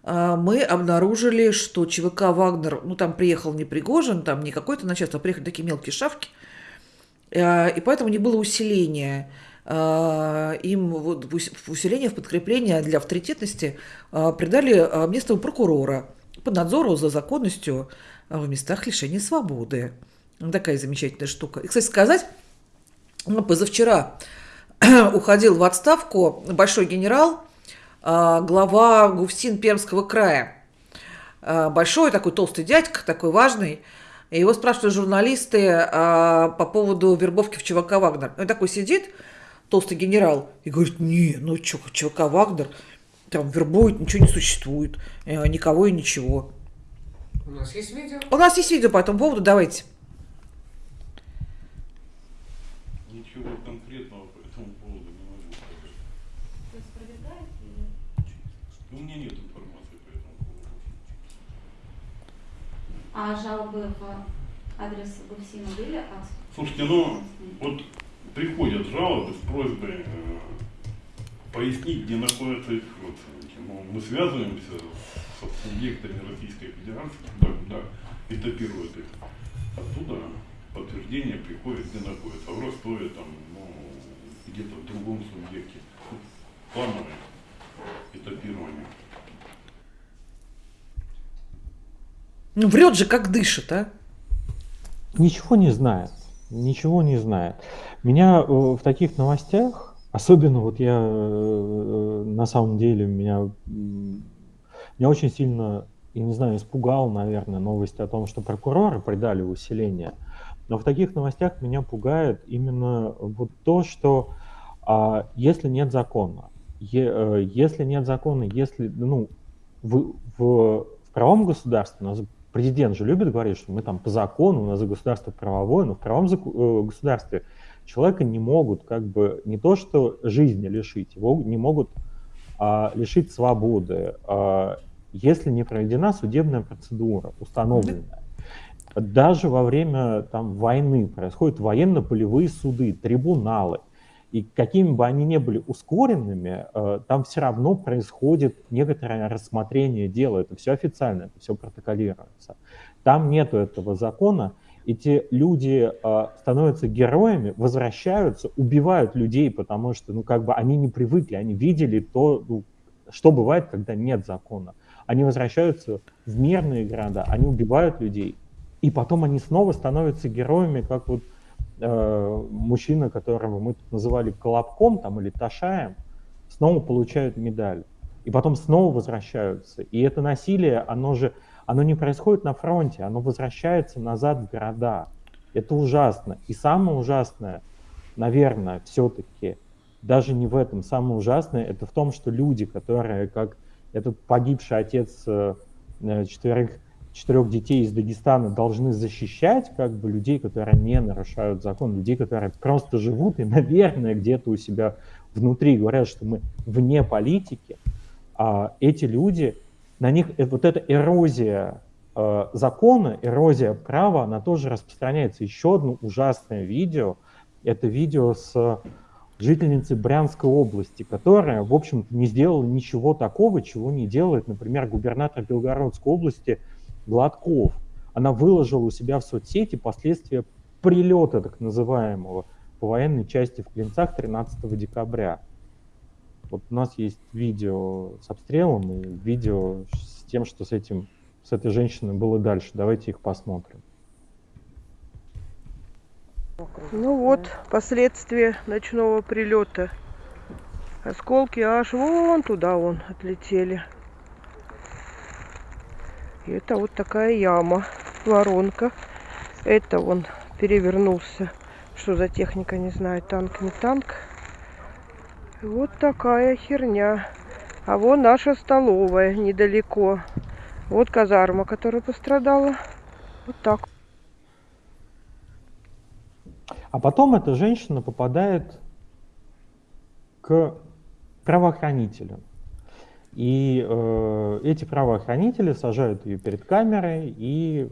а, мы обнаружили, что ЧВК «Вагнер», ну, там приехал не Пригожин, там не какой-то начальство, а приехали такие мелкие шавки, а, и поэтому не было усиления. А, им вот усиление, в подкрепление для авторитетности придали местного прокурора по надзору за законностью в местах лишения свободы. Такая замечательная штука. И, кстати сказать, позавчера (clears throat) уходил в отставку большой генерал, глава ГУФСИН Пермского края. Большой такой толстый дядька, такой важный. И его спрашивают журналисты а, по поводу вербовки в ЧВК «Вагнер». Он такой сидит, толстый генерал, и говорит, не, ну что, ЧВК «Вагнер», там вербует, ничего не существует, э, никого и ничего. У нас есть видео? У нас есть видео по этому поводу, давайте. Ничего конкретного А жалобы в адрес Гуфсина были. Слушайте, ну вот приходят жалобы с просьбой э, пояснить, где находятся их родственники. Ну, мы связываемся с субъектами Российской Федерации, да, да, этапируют их. Оттуда подтверждение приходит, где находится. В Ростове, там, ну, где-то в другом субъекте. Плановое этапирование. Ну, врет же, как дышит, а? Ничего не знает. Ничего не знает. Меня э, в таких новостях, особенно вот я э, на самом деле, меня, меня очень сильно, я не знаю, испугал, наверное, новость о том, что прокуроры придали усиление. Но в таких новостях меня пугает именно вот то, что а, если нет закона, е, э, если нет закона, если ну, в, в, в правом государстве у нас президент же любит говорить, что мы там по закону, у нас государство правовое, но в правом э, государстве человека не могут как бы не то что жизни лишить, его не могут а, лишить свободы, а, если не проведена судебная процедура установленная. Даже во время там, войны происходят военно-полевые суды, трибуналы. И какими бы они ни были ускоренными, э, там все равно происходит некоторое рассмотрение дела. Это все официально, это все протоколируется. Там нету этого закона. Эти люди э, становятся героями, возвращаются, убивают людей, потому что, ну, как бы они не привыкли, они видели то, ну, что бывает, когда нет закона. Они возвращаются в мирные города, они убивают людей, и потом они снова становятся героями, как вот э, мужчина, которого мы тут называли Колобком там, или Ташаем, снова получают медаль. И потом снова возвращаются. И это насилие, оно же оно не происходит на фронте, оно возвращается назад в города. Это ужасно. И самое ужасное, наверное, все-таки, даже не в этом, самое ужасное, это в том, что люди, которые, как этот погибший отец э, четверых, четырех детей из Дагестана, должны защищать как бы людей, которые не нарушают закон, людей, которые просто живут и, (laughs) наверное, где-то у себя внутри говорят, что мы вне политики, а эти люди, на них э, вот эта эрозия э, закона, эрозия права, она тоже распространяется. Еще одно ужасное видео, это видео с жительницей Брянской области, которая, в общем-то, не сделала ничего такого, чего не делает, например, губернатор Белгородской области Гладков. Она выложила у себя в соцсети последствия прилета так называемого по военной части в Клинцах 13 декабря. Вот у нас есть видео с обстрелом и видео с тем, что с этим, с этой женщиной было дальше. Давайте их посмотрим. Ну вот, последствия ночного прилета. Осколки аж вон туда вон отлетели. И это вот такая яма, воронка. Это он перевернулся. Что за техника, не знаю, танк, не танк. Вот такая херня. А вон наша столовая недалеко. Вот казарма, которая пострадала. Вот так. А потом эта женщина попадает к правоохранителям. И э, эти правоохранители сажают ее перед камерой, и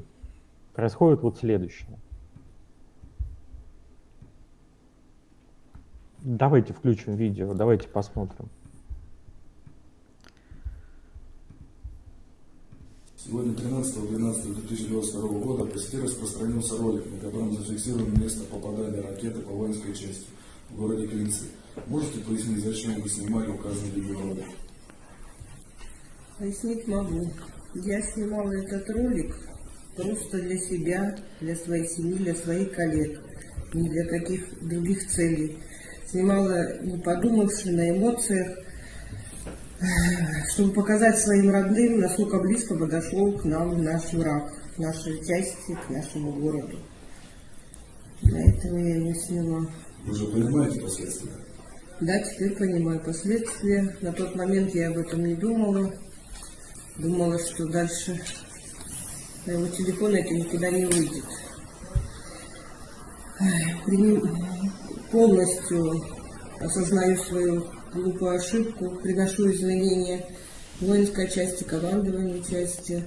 происходит вот следующее. Давайте включим видео, давайте посмотрим. Сегодня 13.12.2022 года по сети распространился ролик, на котором зафиксировано место попадания ракеты по воинской части в городе Клинцы. Можете пояснить, зачем вы снимали указанный видеоролик? Пояснить могу. Я снимала этот ролик просто для себя, для своей семьи, для своих коллег, не для каких других целей снимала, не подумавши, на эмоциях, чтобы показать своим родным, насколько близко подошел к нам наш враг, к нашей части, к нашему городу. Для этого я ее сняла. Вы же понимаете последствия? Да, теперь понимаю последствия. На тот момент я об этом не думала. Думала, что дальше моего телефона это никуда не выйдет. Полностью осознаю свою глупую ошибку, приношу извинения воинской части, командованию части.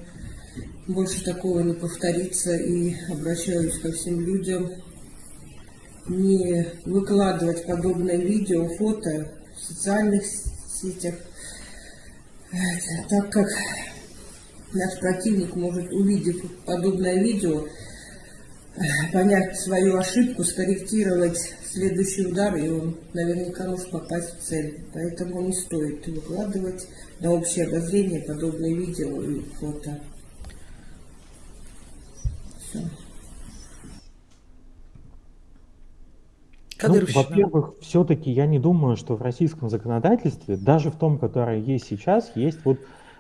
Больше такого не повторится и обращаюсь ко всем людям. Не выкладывать подобное видео, фото в социальных сетях, так как наш противник может, увидев подобное видео, понять свою ошибку, скорректировать следующий удар, и он наверняка может попасть в цель. Поэтому не стоит выкладывать на общее обозрение подобные видео и фото. Все. Ну, во-первых, все-таки я не думаю, что в российском законодательстве, даже в том, которое есть сейчас, есть вот,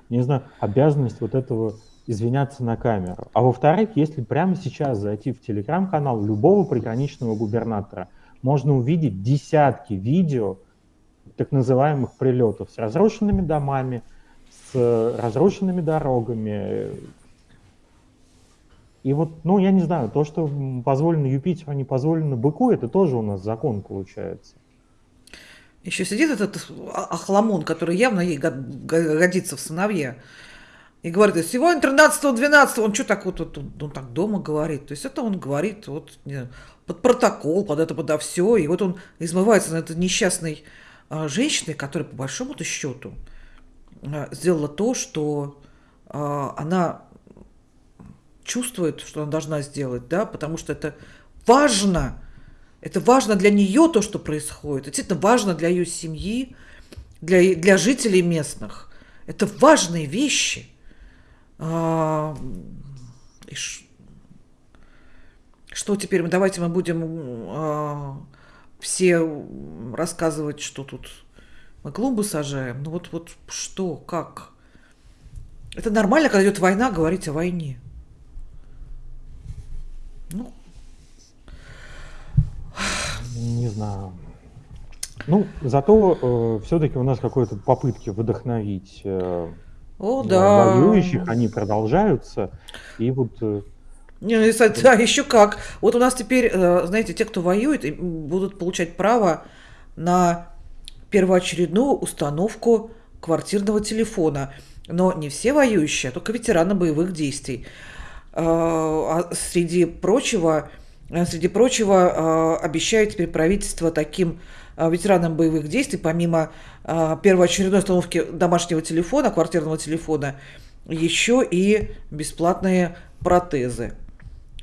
не знаю, обязанность вот этого извиняться на камеру. А во-вторых, если прямо сейчас зайти в телеграм-канал любого приграничного губернатора, можно увидеть десятки видео так называемых прилетов с разрушенными домами, с разрушенными дорогами. И вот, ну, я не знаю, то, что позволено Юпитеру, а не позволено быку, это тоже у нас закон получается. Еще сидит этот охламон, который явно ей годится в сыновья. И говорит, сегодня 13-12, он что так вот, вот он, он так дома говорит. То есть это он говорит вот под протокол, под это, подо все. И вот он измывается на этой несчастной а, женщиной, которая по большому-то счету а, сделала то, что а, она чувствует, что она должна сделать, да, потому что это важно. Это важно для нее то, что происходит. Действительно важно для ее семьи, для, для жителей местных. Это важные вещи. А, и ш... Что теперь? Давайте мы будем а, все рассказывать, что тут мы клумбы сажаем. Ну вот, вот что, как? Это нормально, когда идет война, говорить о войне. Не знаю. Ну, зато э, все-таки у нас какие-то попытки вдохновить э, О, да. воюющих, они продолжаются. И вот э, да, еще как. Вот у нас теперь, э, знаете, те, кто воюет, будут получать право на первоочередную установку квартирного телефона. Но не все воюющие, а только ветераны боевых действий. Э, а среди прочего, э, среди прочего обещает теперь правительство таким ветеранам боевых действий, помимо первоочередной установки домашнего телефона, квартирного телефона, еще и бесплатные протезы.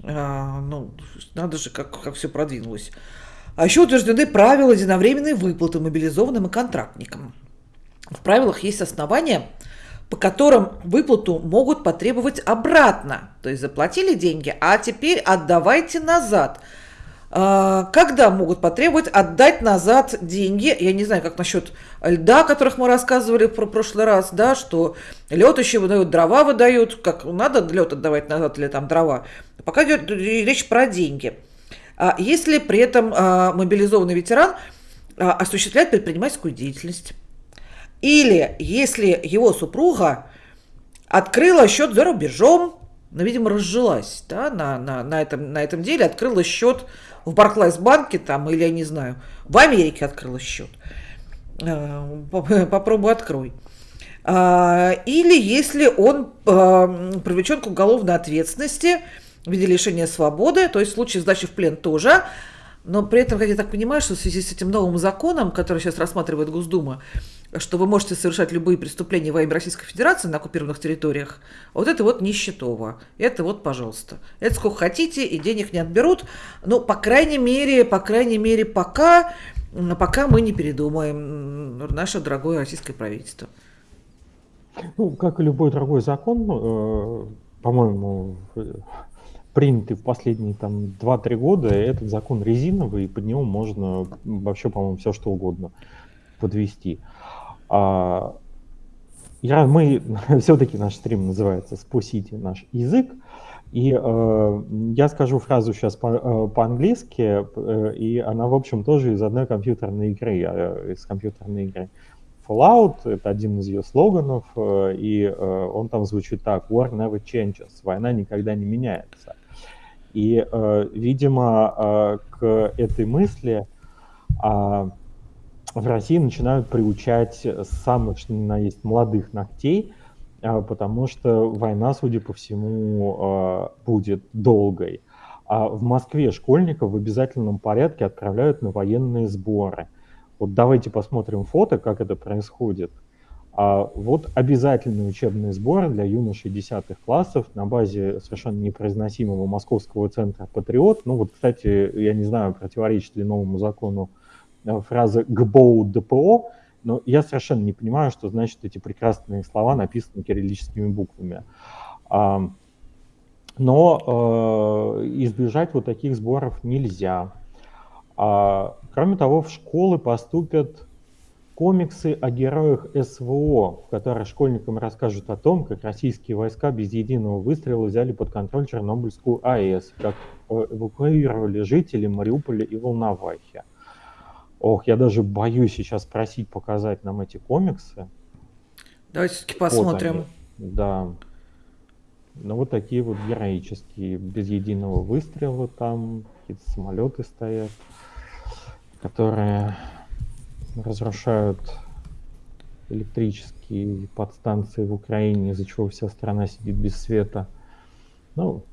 Ну, надо же, как, как все продвинулось. А еще утверждены правила единовременной выплаты мобилизованным и контрактникам. В правилах есть основания, по которым выплату могут потребовать обратно. То есть заплатили деньги, а теперь отдавайте назад – а, когда могут потребовать отдать назад деньги? Я не знаю, как насчет льда, о которых мы рассказывали в прошлый раз, да, что лед еще выдают, дрова выдают, как надо лед отдавать назад или там дрова. Пока идет речь про деньги. А если при этом а, мобилизованный ветеран осуществляет предпринимательскую деятельность, или если его супруга открыла счет за рубежом, ну, видимо, разжилась да, на, на, на, этом, на этом деле, открыла счет в Барклайс банке там, или я не знаю, в Америке открыла счет. Э, (laughs) попробуй открой. А, или если он э, привлечен к уголовной ответственности в виде лишения свободы, то есть в случае сдачи в плен тоже, но при этом, как я так понимаю, что в связи с этим новым законом, который сейчас рассматривает Госдума, что вы можете совершать любые преступления во имя Российской Федерации на оккупированных территориях, вот это вот нищетово. Это вот, пожалуйста. Это сколько хотите, и денег не отберут. Ну, по крайней мере, по крайней мере, пока, пока мы не передумаем, наше дорогое российское правительство. Ну, как и любой другой закон, э, по-моему, принятый в последние там 2-3 года, этот закон резиновый, и под него можно вообще, по-моему, все что угодно подвести. А, я, мы, (laughs) все-таки наш стрим называется «Спасите наш язык», и э, я скажу фразу сейчас по, э, по-английски, э, и она, в общем, тоже из одной компьютерной игры, э, из компьютерной игры. Fallout — это один из ее слоганов, э, и э, он там звучит так «War never changes», «Война никогда не меняется». И, э, видимо, э, к этой мысли э, в России начинают приучать самых, что ни на есть, молодых ногтей, а, потому что война, судя по всему, а, будет долгой. А в Москве школьников в обязательном порядке отправляют на военные сборы. Вот давайте посмотрим фото, как это происходит. А вот обязательные учебные сборы для юношей 10 классов на базе совершенно непроизносимого московского центра «Патриот». Ну вот, кстати, я не знаю, противоречит ли новому закону фраза «ГБОУ ДПО», но я совершенно не понимаю, что значит эти прекрасные слова, написанные кириллическими буквами. Но э, избежать вот таких сборов нельзя. А, кроме того, в школы поступят комиксы о героях СВО, в которых школьникам расскажут о том, как российские войска без единого выстрела взяли под контроль Чернобыльскую АЭС, как э, эвакуировали жителей Мариуполя и Волновахи. Ох, я даже боюсь сейчас просить показать нам эти комиксы. Давайте все-таки посмотрим. Вот да. Ну вот такие вот героические, без единого выстрела там, какие-то самолеты стоят, которые разрушают электрические подстанции в Украине, из-за чего вся страна сидит без света. Ну,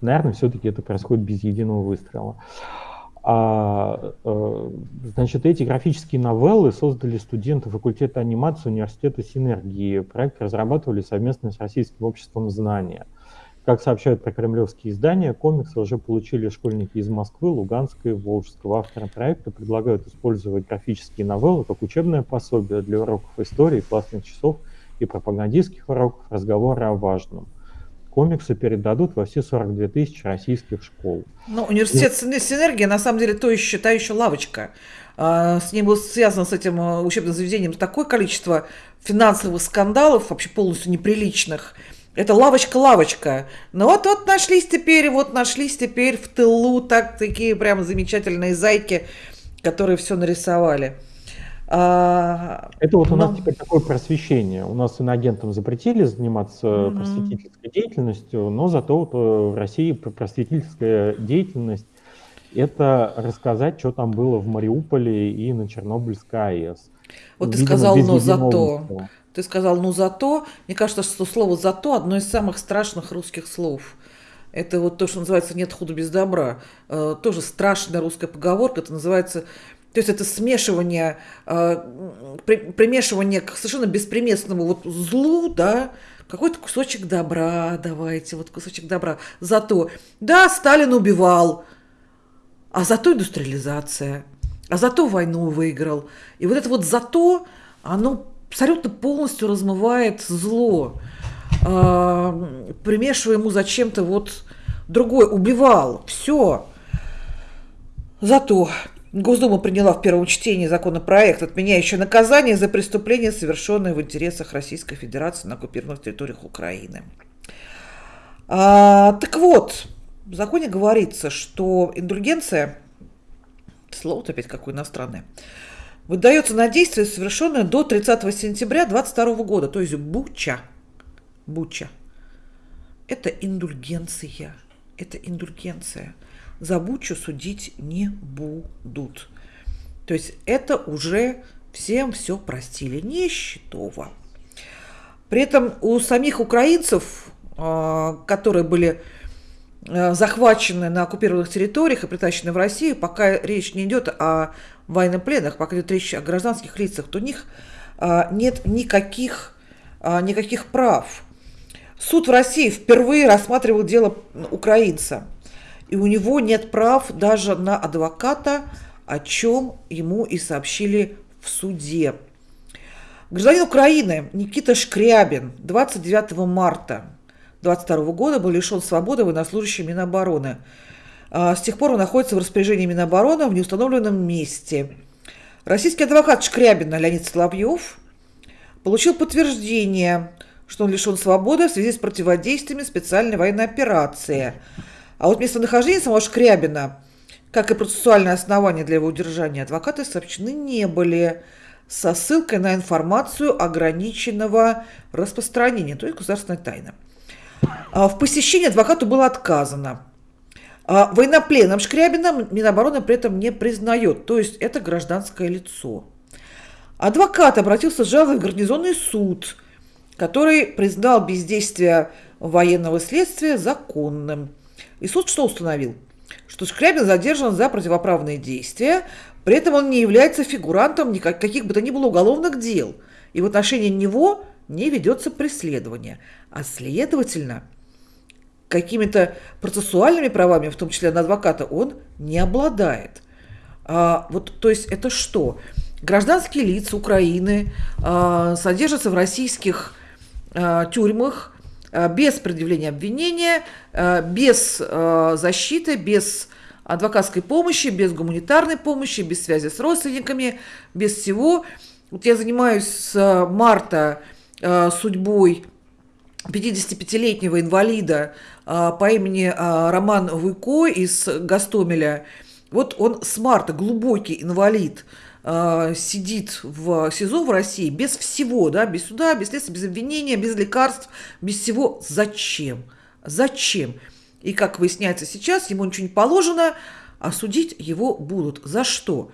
наверное, все-таки это происходит без единого выстрела. А, э, значит, эти графические новеллы создали студенты факультета анимации университета Синергии. Проект разрабатывали совместно с Российским обществом знания. Как сообщают про кремлевские издания, комиксы уже получили школьники из Москвы, Луганска и Волжского. Авторы проекта предлагают использовать графические новеллы как учебное пособие для уроков истории, классных часов и пропагандистских уроков разговора о важном. Комиксы передадут во все 42 тысячи российских школ. Ну, университет и... Синергия, на самом деле, то еще, та еще лавочка. А, с ним было связано с этим э, учебным заведением такое количество финансовых скандалов, вообще полностью неприличных – это лавочка-лавочка. Ну вот, вот нашлись теперь, вот нашлись теперь в тылу так такие прям замечательные зайки, которые все нарисовали. А, это вот у но... нас теперь такое просвещение. У нас иноагентам запретили заниматься mm-hmm. просветительской деятельностью, но зато вот э, в России просветительская деятельность это рассказать, что там было в Мариуполе и на Чернобыльской АЭС. Вот Видимо, ты сказал, но зато. Ты сказал «ну зато». Мне кажется, что слово «зато» одно из самых страшных русских слов. Это вот то, что называется «нет худа без добра». Э, тоже страшная русская поговорка. Это называется... То есть это смешивание, э, при, примешивание к совершенно бесприместному вот злу, да, какой-то кусочек добра давайте, вот кусочек добра. Зато, да, Сталин убивал, а зато индустриализация, а зато войну выиграл. И вот это вот зато, оно абсолютно полностью размывает зло, э, примешивая ему зачем-то вот другой, убивал, все. Зато Госдума приняла в первом чтении законопроект, отменяющий наказание за преступления, совершенные в интересах Российской Федерации на оккупированных территориях Украины. А, так вот, в законе говорится, что индульгенция, слово-то опять какое иностранное, выдается на действие, совершенное до 30 сентября 2022 года, то есть Буча. Буча. Это индульгенция. Это индульгенция. За Бучу судить не будут. То есть это уже всем все простили. Не Счетово. При этом у самих украинцев, а, которые были а, захвачены на оккупированных территориях и притащены в Россию, пока речь не идет о военнопленных, пока идет речь о гражданских лицах, то у них а, нет никаких, никаких прав. Суд в России впервые рассматривал дело украинца, и у него нет прав даже на адвоката, о чем ему и сообщили в суде. Гражданин Украины Никита Шкрябин 29 марта 2022 года был лишен свободы военнослужащий Минобороны – а, с тех пор он находится в распоряжении Минобороны в неустановленном месте. Российский адвокат Шкрябина Леонид Соловьев получил подтверждение, что он лишен свободы в связи с противодействиями специальной военной операции. А вот местонахождение самого Шкрябина, как и процессуальное основание для его удержания, адвокаты сообщены не были со ссылкой на информацию ограниченного распространения, то есть государственная тайна. А в посещении адвокату было отказано. А военнопленным Шкрябина Минобороны при этом не признает, то есть это гражданское лицо. Адвокат обратился с жалобой в гарнизонный суд, который признал бездействие военного следствия законным. И суд что установил? Что Шкрябин задержан за противоправные действия, при этом он не является фигурантом никаких бы то ни было уголовных дел, и в отношении него не ведется преследование. А следовательно, какими-то процессуальными правами, в том числе на адвоката, он не обладает. А, вот, то есть это что? Гражданские лица Украины а, содержатся в российских а, тюрьмах без предъявления обвинения, а, без а, защиты, без адвокатской помощи, без гуманитарной помощи, без связи с родственниками, без всего. Вот я занимаюсь с марта судьбой 55-летнего инвалида по имени Роман Вуйко из Гастомеля. Вот он с марта, глубокий инвалид, а, сидит в СИЗО в России без всего, да, без суда, без следствия, без обвинения, без лекарств, без всего. Зачем? Зачем? И как выясняется сейчас, ему ничего не положено, а судить его будут. За что?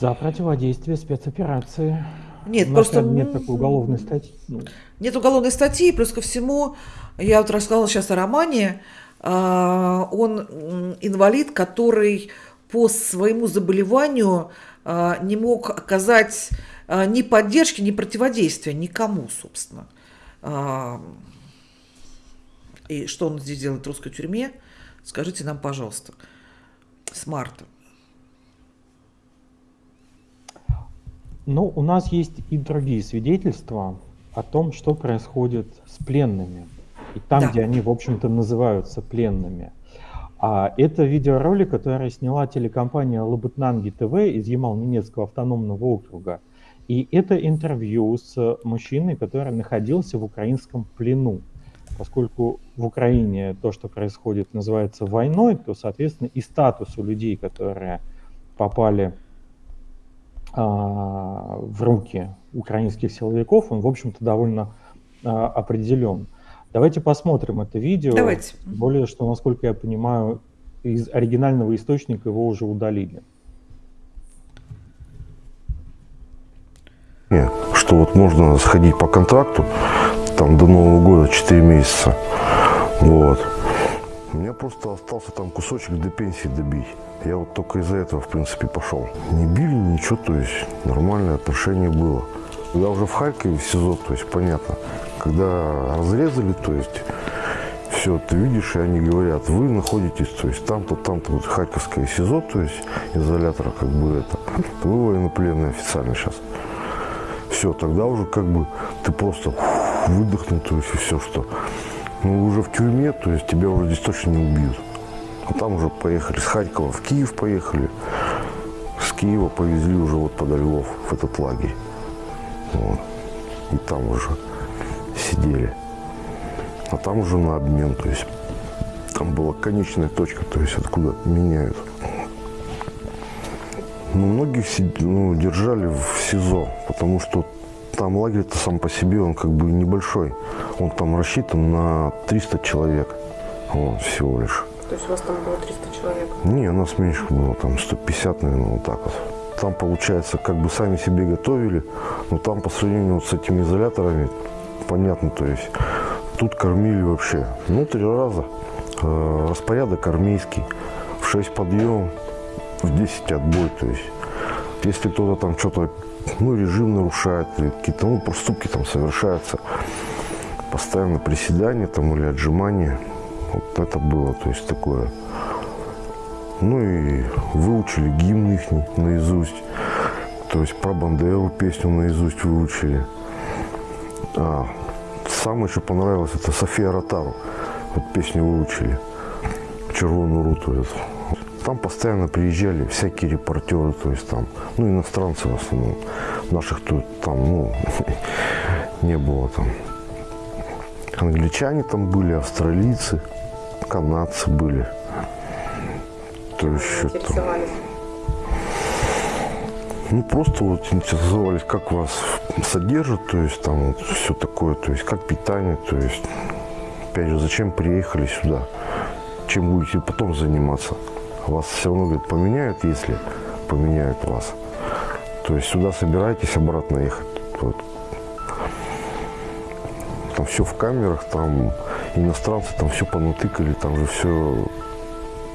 За противодействие спецоперации. Нет, У просто... Нет такой уголовной статьи. Ну. Нет уголовной статьи, плюс ко всему, я вот рассказала сейчас о романе, он инвалид, который по своему заболеванию а, не мог оказать а, ни поддержки, ни противодействия никому, собственно. А, и что он здесь делает в русской тюрьме, скажите нам, пожалуйста, с марта. Ну, у нас есть и другие свидетельства о том, что происходит с пленными. И там, да. где они, в общем-то, называются пленными. А это видеоролик, который сняла телекомпания Лабытнанги ТВ из Ямал-Ненецкого автономного округа. И это интервью с мужчиной, который находился в украинском плену. Поскольку в Украине то, что происходит, называется войной, то, соответственно, и статус у людей, которые попали а, в руки украинских силовиков, он, в общем-то, довольно а, определен. Давайте посмотрим это видео. Давайте. Более, что, насколько я понимаю, из оригинального источника его уже удалили. Что вот можно сходить по контракту, там до Нового года 4 месяца. Вот. У меня просто остался там кусочек до пенсии добить. Я вот только из-за этого, в принципе, пошел. Не били, ничего, то есть нормальное отношение было. Когда уже в Харькове, в СИЗО, то есть понятно, когда разрезали, то есть все, ты видишь, и они говорят, вы находитесь, то есть там-то, там-то, вот Харьковское СИЗО, то есть изолятора, как бы это, вы военнопленные официально сейчас. Все, тогда уже как бы ты просто выдохнул, то есть и все, что. Ну, уже в тюрьме, то есть тебя уже здесь точно не убьют. А там уже поехали с Харькова в Киев поехали. С Киева повезли уже вот под Львов в этот лагерь. Вот. И там уже сидели. А там уже на обмен, то есть там была конечная точка, то есть откуда меняют. Но многих ну, держали в СИЗО, потому что там лагерь-то сам по себе, он как бы небольшой. Он там рассчитан на 300 человек вот, всего лишь. То есть у вас там было 300 человек? Не, у нас меньше было, там 150, наверное, вот так вот. Там, получается, как бы сами себе готовили, но там по сравнению вот с этими изоляторами, понятно, то есть тут кормили вообще, ну, три раза. Э, распорядок армейский, в 6 подъем, в 10 отбой, то есть если кто-то там что-то, ну, режим нарушает, какие-то, ну, проступки там совершаются, постоянно приседания там или отжимания, вот это было, то есть такое. Ну и выучили гимн их наизусть, то есть про Бандеру песню наизусть выучили. А, самое, что понравилось, это София Ротару. Вот песню выучили. Червоную руту эту. Там постоянно приезжали всякие репортеры, то есть там, ну, иностранцы в основном. Наших тут там, ну, (laughs) не было там. Англичане там были, австралийцы, канадцы были. То есть там, ну, просто вот интересовались, как вас содержат, то есть там вот все такое, то есть как питание, то есть, опять же, зачем приехали сюда, чем будете потом заниматься. Вас все равно, говорит, поменяют, если поменяют вас. То есть сюда собираетесь обратно ехать. Вот. Там все в камерах, там иностранцы там все понатыкали, там же все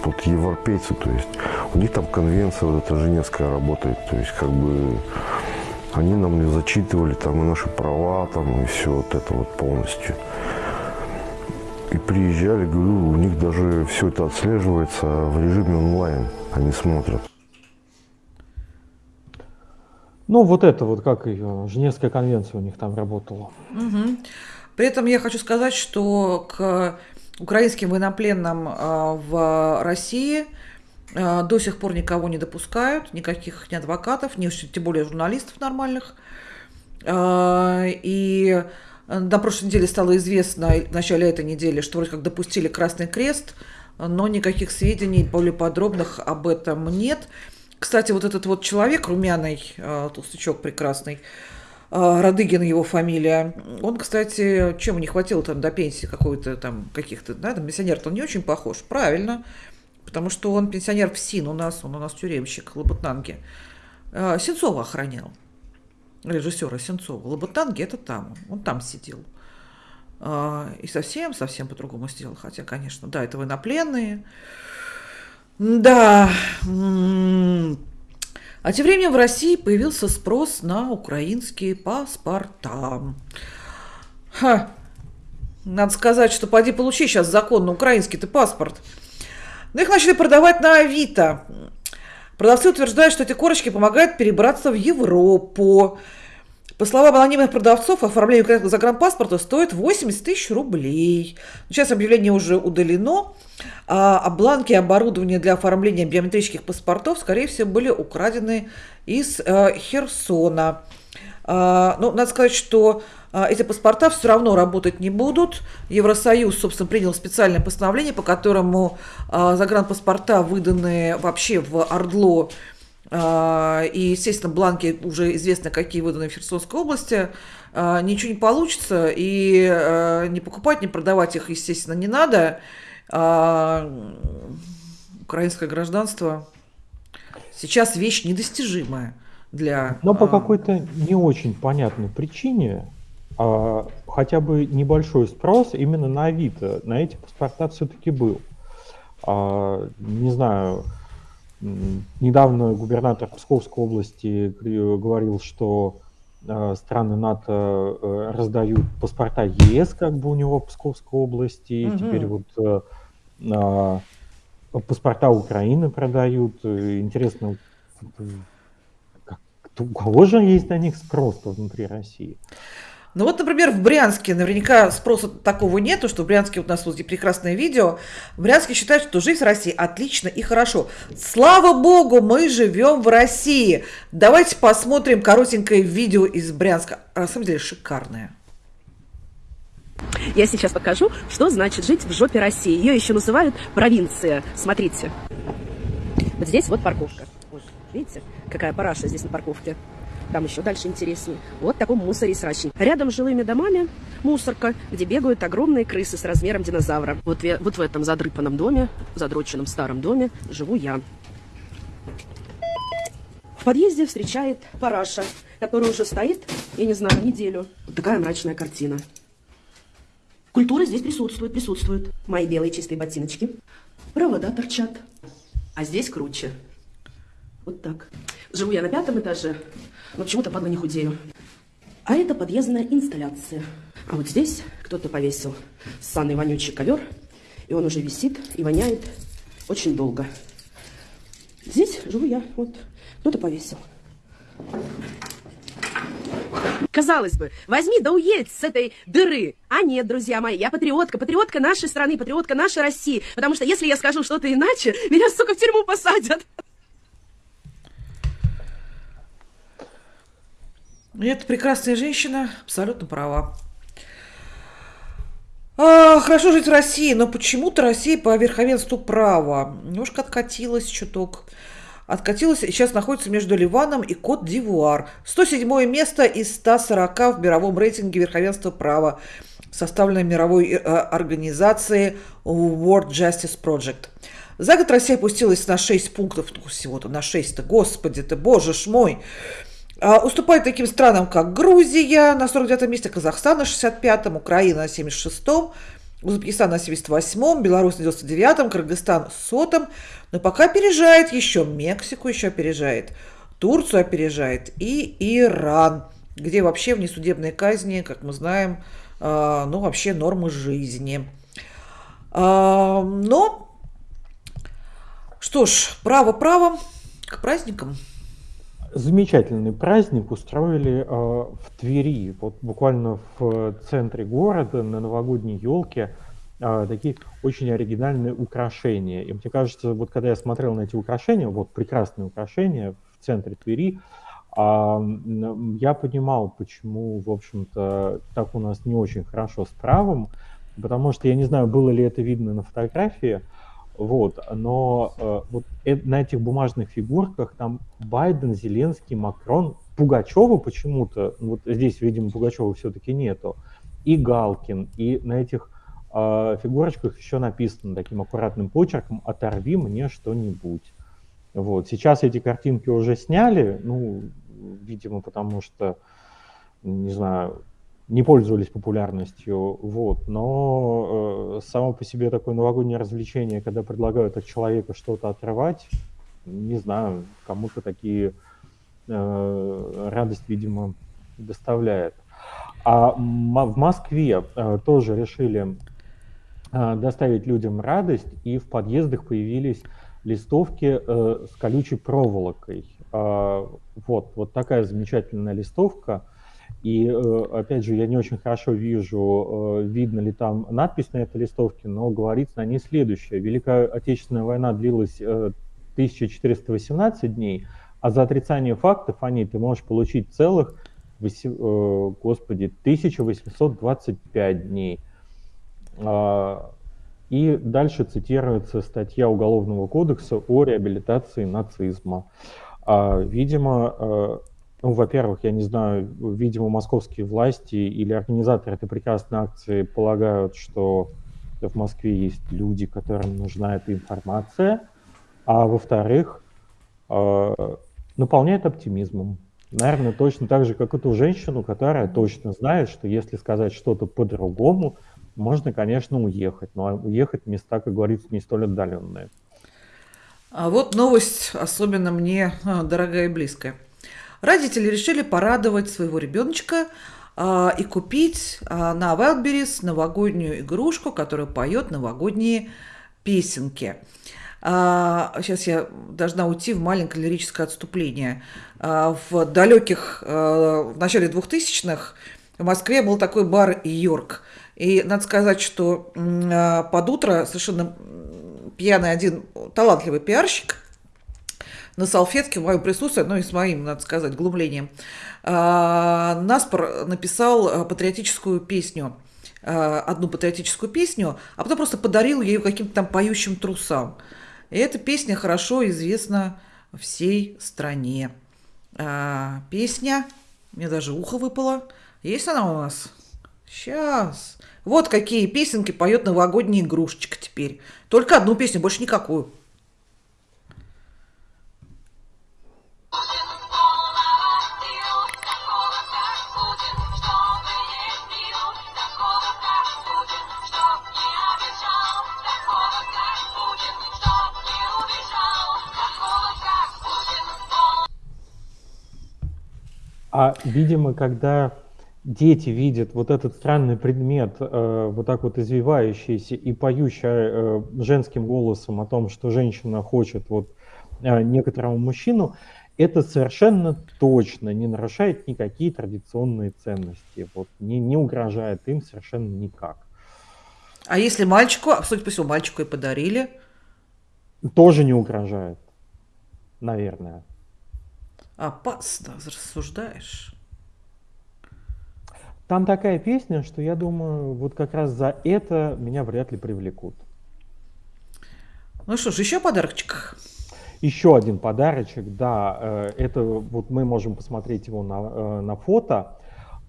вот европейцы, то есть у них там конвенция вот эта Женевская работает, то есть как бы они нам не зачитывали там и наши права там и все вот это вот полностью. И приезжали, говорю, у них даже все это отслеживается в режиме онлайн, они смотрят. Ну, вот это вот, как ее, Женевская конвенция у них там работала. Угу. При этом я хочу сказать, что к украинским военнопленным а, в России а, до сих пор никого не допускают, никаких ни адвокатов, ни тем более журналистов нормальных. А, и на прошлой неделе стало известно, в начале этой недели, что вроде как допустили Красный Крест, но никаких сведений более подробных об этом нет. Кстати, вот этот вот человек, румяный, толстячок прекрасный, Радыгин его фамилия. Он, кстати, чем не хватило там до пенсии какой-то там каких-то, да, там пенсионер-то он не очень похож. Правильно, потому что он пенсионер в СИН у нас, он у нас тюремщик Лоботнанги. А, Сенцова охранял, режиссера Сенцова. Лоботнанги это там, он там сидел. А, и совсем, совсем по-другому сделал. Хотя, конечно, да, это военнопленные. Да, А тем временем в России появился спрос на украинские паспорта. Ха. Надо сказать, что поди получи сейчас законно украинский ты паспорт. Но их начали продавать на Авито. Продавцы утверждают, что эти корочки помогают перебраться в Европу. По словам анонимных продавцов, оформление загранпаспорта стоит 80 тысяч рублей. Сейчас объявление уже удалено, а, а бланки оборудования для оформления биометрических паспортов, скорее всего, были украдены из э, Херсона. А, ну, надо сказать, что а, эти паспорта все равно работать не будут. Евросоюз, собственно, принял специальное постановление, по которому загранпаспорта, выданные вообще в Ордло, и, естественно, бланки уже известно, какие выданы в Херсонской области, ничего не получится, и не покупать, не продавать их, естественно, не надо. Украинское гражданство сейчас вещь недостижимая для... Но по какой-то не очень понятной причине а, хотя бы небольшой спрос именно на Авито, на эти паспорта все-таки был. А, не знаю, недавно губернатор Псковской области говорил, что а, страны НАТО э, раздают паспорта ЕС, как бы у него в Псковской области, угу. теперь вот э, а, паспорта Украины продают. Интересно, у кого же есть на них спрос внутри России? Ну вот, например, в Брянске наверняка спроса такого нету, что в Брянске у нас вот прекрасное видео. В Брянске считают, что жизнь в России отлично и хорошо. Слава богу, мы живем в России. Давайте посмотрим коротенькое видео из Брянска. А на самом деле шикарное. Я сейчас покажу, что значит жить в жопе России. Ее еще называют провинция. Смотрите. Вот здесь вот парковка. Видите, какая параша здесь на парковке. Там еще дальше интереснее. Вот такой мусоре срачный. Рядом с жилыми домами мусорка, где бегают огромные крысы с размером динозавра. Вот, вот в этом задрыпанном доме, задроченном старом доме, живу я. В подъезде встречает параша, который уже стоит, я не знаю, неделю. Вот такая мрачная картина. Культура здесь присутствует, присутствует. Мои белые чистые ботиночки. Провода торчат. А здесь круче. Вот так. Живу я на пятом этаже, но почему-то, падла, не худею. А это подъездная инсталляция. А вот здесь кто-то повесил ссаный вонючий ковер, и он уже висит и воняет очень долго. Здесь живу я, вот, кто-то повесил. Казалось бы, возьми да уедь с этой дыры. А нет, друзья мои, я патриотка, патриотка нашей страны, патриотка нашей России. Потому что если я скажу что-то иначе, меня, сука, в тюрьму посадят. И эта прекрасная женщина абсолютно права. А, хорошо жить в России, но почему-то Россия по верховенству права немножко откатилась чуток. Откатилась и сейчас находится между Ливаном и Кот-Дивуар. 107 место из 140 в мировом рейтинге верховенства права, составленной мировой э, организацией World Justice Project. За год Россия опустилась на 6 пунктов, ну, всего-то на 6-то, господи ты, боже ж мой. А, уступает таким странам, как Грузия на 49 месте, Казахстан на 65-м, Украина на 76-м, Узбекистан на 78-м, Беларусь на 99-м, Кыргызстан 100-м, но пока опережает еще Мексику, еще опережает, Турцию опережает и Иран, где вообще внесудебные казни, как мы знаем, а, ну вообще нормы жизни. А, но, что ж, право правом к праздникам замечательный праздник устроили э, в Твери, вот буквально в центре города на новогодней елке э, такие очень оригинальные украшения. И мне кажется, вот когда я смотрел на эти украшения, вот прекрасные украшения в центре Твери, э, я понимал, почему, в общем-то, так у нас не очень хорошо с правом, потому что я не знаю, было ли это видно на фотографии, вот, но э, вот э, на этих бумажных фигурках там Байден, Зеленский, Макрон, Пугачева почему-то, вот здесь, видимо, Пугачева все-таки нету, и Галкин, и на этих э, фигурочках еще написано таким аккуратным почерком «Оторви мне что-нибудь». Вот, сейчас эти картинки уже сняли, ну, видимо, потому что, не знаю, не пользовались популярностью, вот, но э, само по себе такое новогоднее развлечение, когда предлагают от человека что-то отрывать, не знаю, кому-то такие радость, видимо, доставляет. А в Москве тоже решили доставить людям радость, и в подъездах появились листовки с колючей проволокой. Вот, вот такая замечательная листовка – и, э, опять же, я не очень хорошо вижу, э, видно ли там надпись на этой листовке, но говорится на ней следующее. Великая Отечественная война длилась 1418 э, дней, а за отрицание фактов о ней ты можешь получить целых, господи, 1825 дней. А, и дальше цитируется статья Уголовного кодекса о реабилитации нацизма. А, видимо, ну, во-первых, я не знаю, видимо, московские власти или организаторы этой прекрасной акции полагают, что в Москве есть люди, которым нужна эта информация, а во-вторых, э, наполняет оптимизмом. Наверное, точно так же, как эту женщину, которая точно знает, что если сказать что-то по-другому, можно, конечно, уехать, но уехать в места, как говорится, не столь отдаленные. А вот новость особенно мне а, дорогая и близкая. Родители решили порадовать своего ребеночка а, и купить а, на Wildberries новогоднюю игрушку, которая поет новогодние песенки. А, сейчас я должна уйти в маленькое лирическое отступление. А, в далеких, а, в начале 2000-х в Москве был такой бар «Йорк». И надо сказать, что под утро совершенно пьяный один талантливый пиарщик – на салфетке в моем присутствии, ну и с моим, надо сказать, глумлением, а, Наспор написал а, патриотическую песню, а, одну патриотическую песню, а потом просто подарил ее каким-то там поющим трусам. И эта песня хорошо известна всей стране. Песня, мне даже ухо выпало. Есть она у нас? Сейчас. Вот какие песенки поет новогодняя игрушечка теперь. Только одну песню, больше никакую. А, видимо, когда дети видят вот этот странный предмет, э, вот так вот извивающийся и поющий э, женским голосом о том, что женщина хочет вот э, некоторого мужчину, это совершенно точно не нарушает никакие традиционные ценности, вот, не, не угрожает им совершенно никак. А если мальчику, а судя по всему, мальчику и подарили? Тоже не угрожает, наверное. Опасно рассуждаешь. Там такая песня, что я думаю, вот как раз за это меня вряд ли привлекут. Ну что ж, еще подарочек. Еще один подарочек, да, э, это вот мы можем посмотреть его на, э, на фото,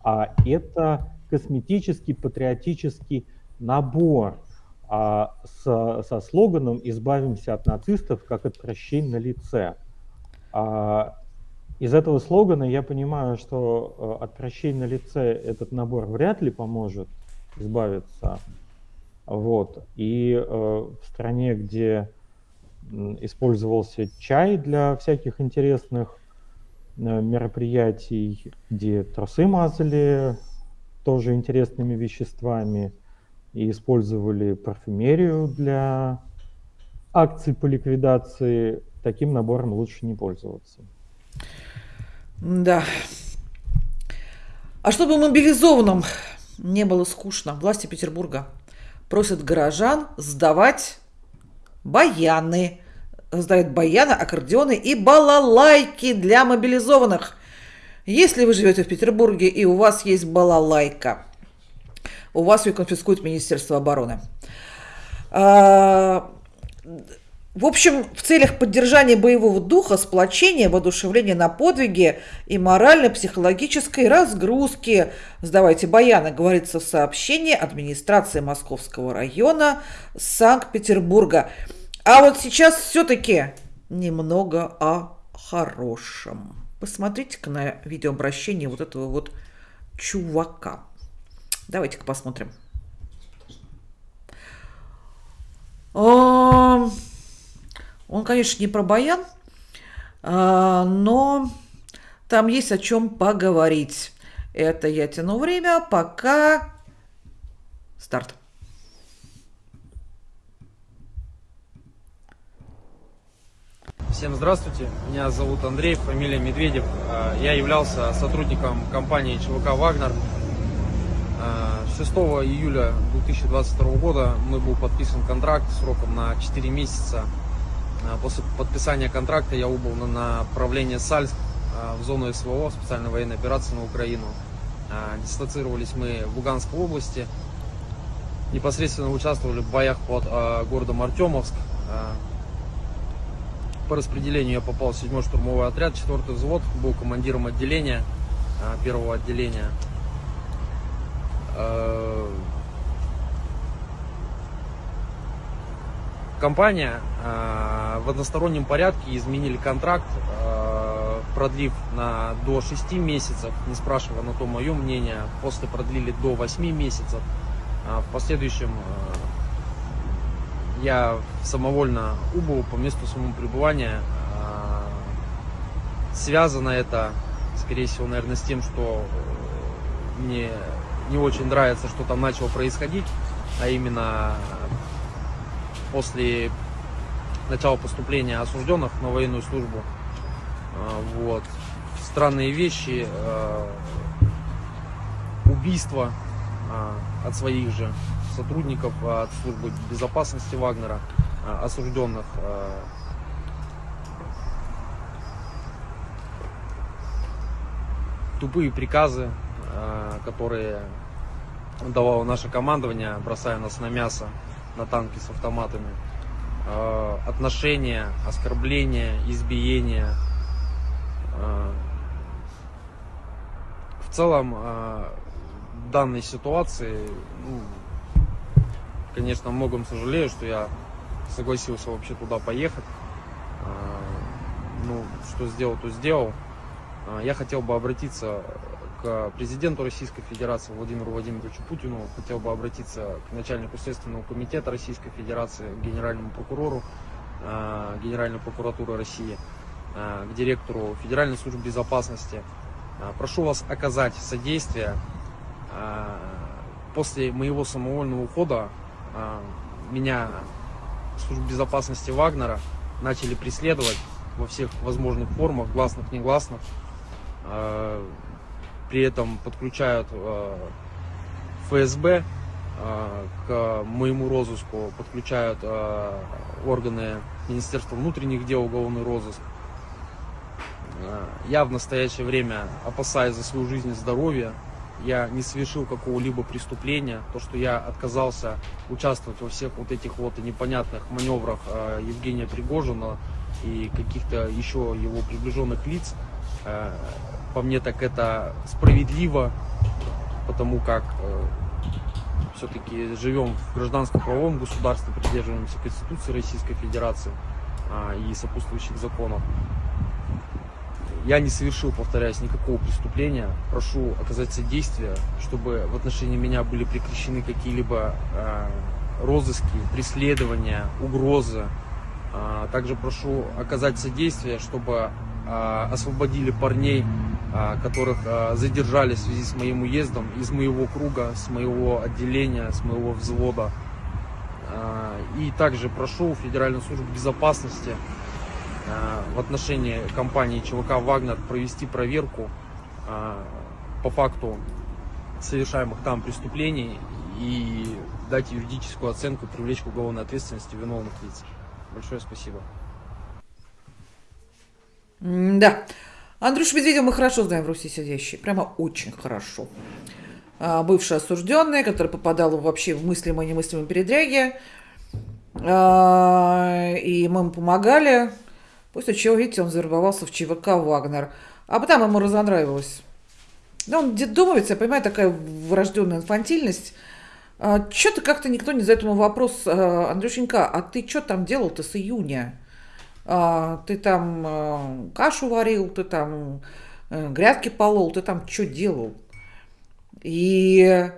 а это косметический патриотический набор а, с, со слоганом «Избавимся от нацистов, как от прощей на лице». А, из этого слогана я понимаю, что э, от прощей на лице этот набор вряд ли поможет избавиться. Вот. И э, в стране, где использовался чай для всяких интересных э, мероприятий, где трусы мазали тоже интересными веществами и использовали парфюмерию для акций по ликвидации, таким набором лучше не пользоваться. Да. А чтобы мобилизованным не было скучно, власти Петербурга просят горожан сдавать баяны. Сдают баяны, аккордеоны и балалайки для мобилизованных. Если вы живете в Петербурге и у вас есть балалайка, у вас ее конфискует Министерство обороны. В общем, в целях поддержания боевого духа, сплочения, воодушевления на подвиги и морально-психологической разгрузки, сдавайте баяны, говорится в сообщении администрации Московского района Санкт-Петербурга. А вот сейчас все-таки немного о хорошем. Посмотрите-ка на видеообращение вот этого вот чувака. Давайте-ка посмотрим. Он, конечно, не про баян, а, но там есть о чем поговорить. Это я тяну время, пока старт. Всем здравствуйте, меня зовут Андрей, фамилия Медведев. А, я являлся сотрудником компании ЧВК «Вагнер». 6 а, июля 2022 года мы был подписан контракт сроком на 4 месяца. А, после подписания контракта я убыл на направление Сальск в зону СВО, специальной военной операции на Украину. Дислоцировались мы в Луганской области. Непосредственно участвовали в боях под городом Артемовск по распределению я попал в 7 штурмовой отряд, 4 взвод, был командиром отделения, а, первого отделения. Компания а, в одностороннем порядке изменили контракт, продлив на до 6 месяцев, не спрашивая на то мое мнение, после продлили до 8 месяцев. В последующем я самовольно убыл по месту своего пребывания. А, связано это, скорее всего, наверное, с тем, что э, мне не очень нравится, что там начало происходить, а именно после начала поступления осужденных на военную службу. А, вот. Странные вещи, а, убийства от своих же сотрудников а, от службы безопасности Вагнера, а, осужденных. А, тупые приказы, которые давало наше командование, бросая нас на мясо, на танки с автоматами. Отношения, оскорбления, избиения. В целом, в данной ситуации ну, конечно, многом сожалею, что я согласился вообще туда поехать. А, ну, что сделал, то сделал. А, я хотел бы обратиться к президенту Российской Федерации Владимиру Владимировичу Путину, хотел бы обратиться к начальнику Следственного комитета Российской Федерации, к генеральному прокурору а, Генеральной прокуратуры России, к директору Федеральной службы безопасности. Прошу вас оказать содействие после моего самовольного ухода меня служб безопасности Вагнера начали преследовать во всех возможных формах, гласных, негласных. При этом подключают а, ФСБ к моему розыску, подключают органы Министерства внутренних дел, уголовный розыск. Я в настоящее время опасаюсь за свою жизнь и здоровье, я не совершил какого-либо преступления, то, что я отказался участвовать во всех вот этих вот непонятных маневрах э, Евгения Пригожина и каких-то еще его приближенных лиц, э, по мне так это справедливо, потому как э, все-таки живем в гражданском правовом государстве, придерживаемся Конституции Российской Федерации э, и сопутствующих законов. Я не совершил, повторяюсь, никакого преступления. Прошу оказать содействие, чтобы в отношении меня были прекращены какие-либо э, розыски, преследования, угрозы. Э, также прошу оказать содействие, чтобы освободили парней, э, которых э, задержали в связи с моим уездом из моего круга, с моего отделения, с моего взвода. И также прошу Федеральную службу безопасности в отношении компании ЧВК «Вагнер» провести проверку по факту совершаемых там преступлений и дать юридическую оценку, привлечь к уголовной ответственности виновных лиц. Большое спасибо. Да. Андрюш Медведев мы хорошо знаем в Руси сидящий. Прямо очень хорошо. А, бывший осужденный, который попадал вообще в мыслимые и немыслимые передряги. А, и мы ему помогали. После чего, видите, он завербовался в ЧВК «Вагнер». А потом ему разонравилось. Да, он детдомовец, я понимаю, такая врожденная инфантильность. А, что-то как-то никто не задает ему вопрос, а, Андрюшенька, а ты что там делал-то с июня? А, ты там а, кашу варил, ты там а, грядки полол, ты там что делал? И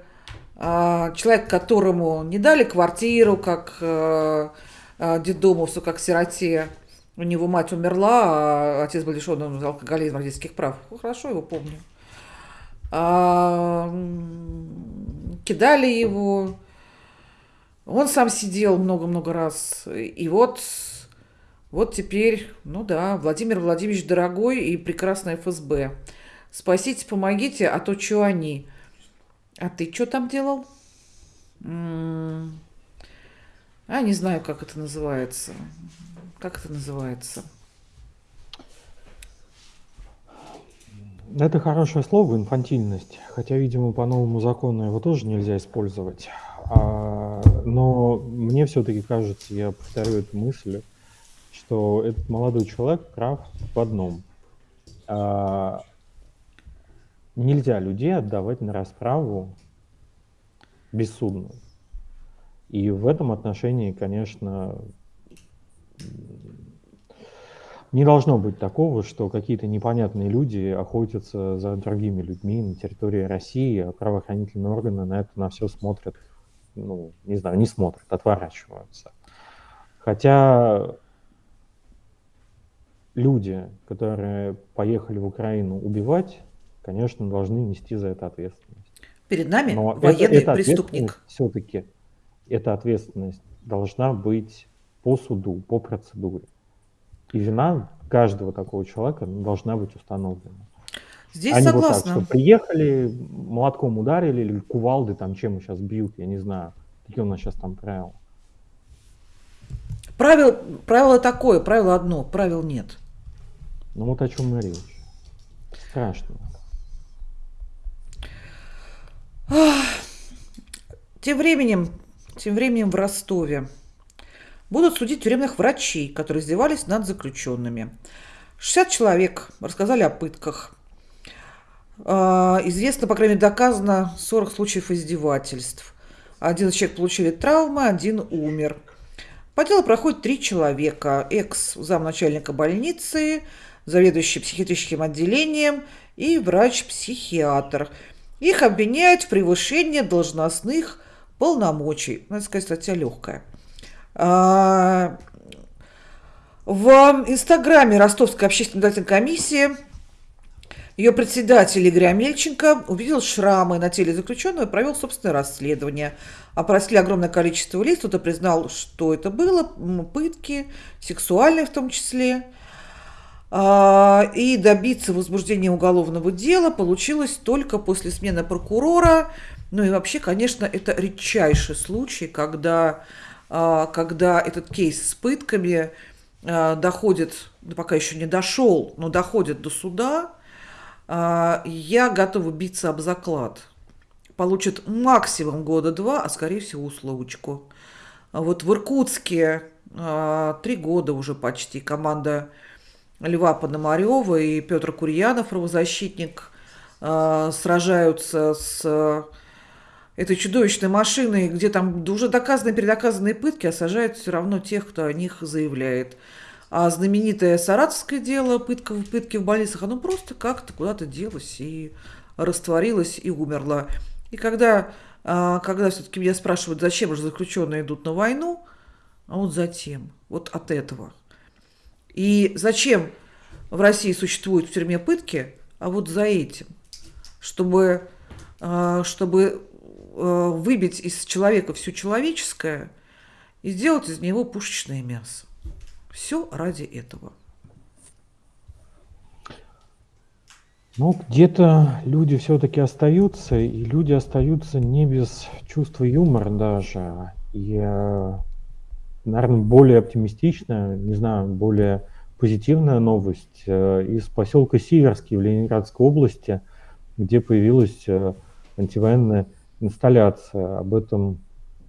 а, человек, которому не дали квартиру, как а, детдомовцу, как сироте, У него мать умерла, а отец был лишен алкоголизма, родительских прав. Ну, хорошо его помню. Кидали его. Он сам сидел много-много раз. И вот, вот теперь, ну да, Владимир Владимирович дорогой и прекрасный ФСБ. Спасите, помогите, а то что они? А ты что там делал? А, не знаю, как это называется. Как это называется? Это хорошее слово, инфантильность. Хотя, видимо, по новому закону его тоже нельзя использовать. А, но мне все-таки кажется, я повторю эту мысль, что этот молодой человек прав в одном. А, нельзя людей отдавать на расправу бессудную. И в этом отношении, конечно, не должно быть такого, что какие-то непонятные люди охотятся за другими людьми на территории России, а правоохранительные органы на это на все смотрят, ну, не знаю, не смотрят, отворачиваются. Хотя люди, которые поехали в Украину убивать, конечно, должны нести за это ответственность. Перед нами Но военный это, это преступник. Все-таки эта ответственность должна быть по суду, по процедуре. И вина каждого такого человека должна быть установлена. Здесь а согласна. вот так, что приехали, молотком ударили, или кувалды там чем сейчас бьют, я не знаю. Какие у нас сейчас там правила? Правил, правило такое, правило одно, правил нет. Ну вот о чем мы речь. Страшно. Тем временем, тем временем в Ростове будут судить тюремных врачей, которые издевались над заключенными. 60 человек рассказали о пытках. А, известно, по крайней мере, доказано 40 случаев издевательств. Один человек получили травмы, один умер. По делу проходит три человека. Экс-замначальника больницы, заведующий психиатрическим отделением и врач-психиатр. Их обвиняют в превышении должностных полномочий. Надо сказать, статья легкая. А, в инстаграме Ростовской общественной наблюдательной комиссии ее председатель Игорь Амельченко увидел шрамы на теле заключенного и провел собственное расследование. Опросили огромное количество лиц, кто-то признал, что это было, пытки, сексуальные в том числе. А, и добиться возбуждения уголовного дела получилось только после смены прокурора. Ну и вообще, конечно, это редчайший случай, когда а, когда этот кейс с пытками а, доходит, пока еще не дошел, но доходит до суда, я готова биться об заклад. Получит максимум года два, а скорее всего условочку. Вот в Иркутске три года уже почти команда Льва Пономарева и Петр Курьянов, правозащитник, сражаются с этой чудовищной машиной, где там уже доказанные, передоказанные пытки, а сажают все равно тех, кто о них заявляет. А знаменитое саратовское дело, пытка, пытки в больницах, оно просто как-то куда-то делось и растворилось и умерло. И когда, а, когда все-таки меня спрашивают, зачем же заключенные идут на войну, а вот затем, вот от этого. И зачем в России существуют в тюрьме пытки, а вот за этим, чтобы, а, чтобы Э, выбить из человека все человеческое и сделать из него пушечное мясо. Все ради этого. Ну, где-то люди все-таки остаются, и люди остаются не без чувства юмора даже. И, наверное, более оптимистичная, не знаю, более позитивная новость э, из поселка Сиверский в Ленинградской области, где появилась э, антивоенная инсталляция. Об этом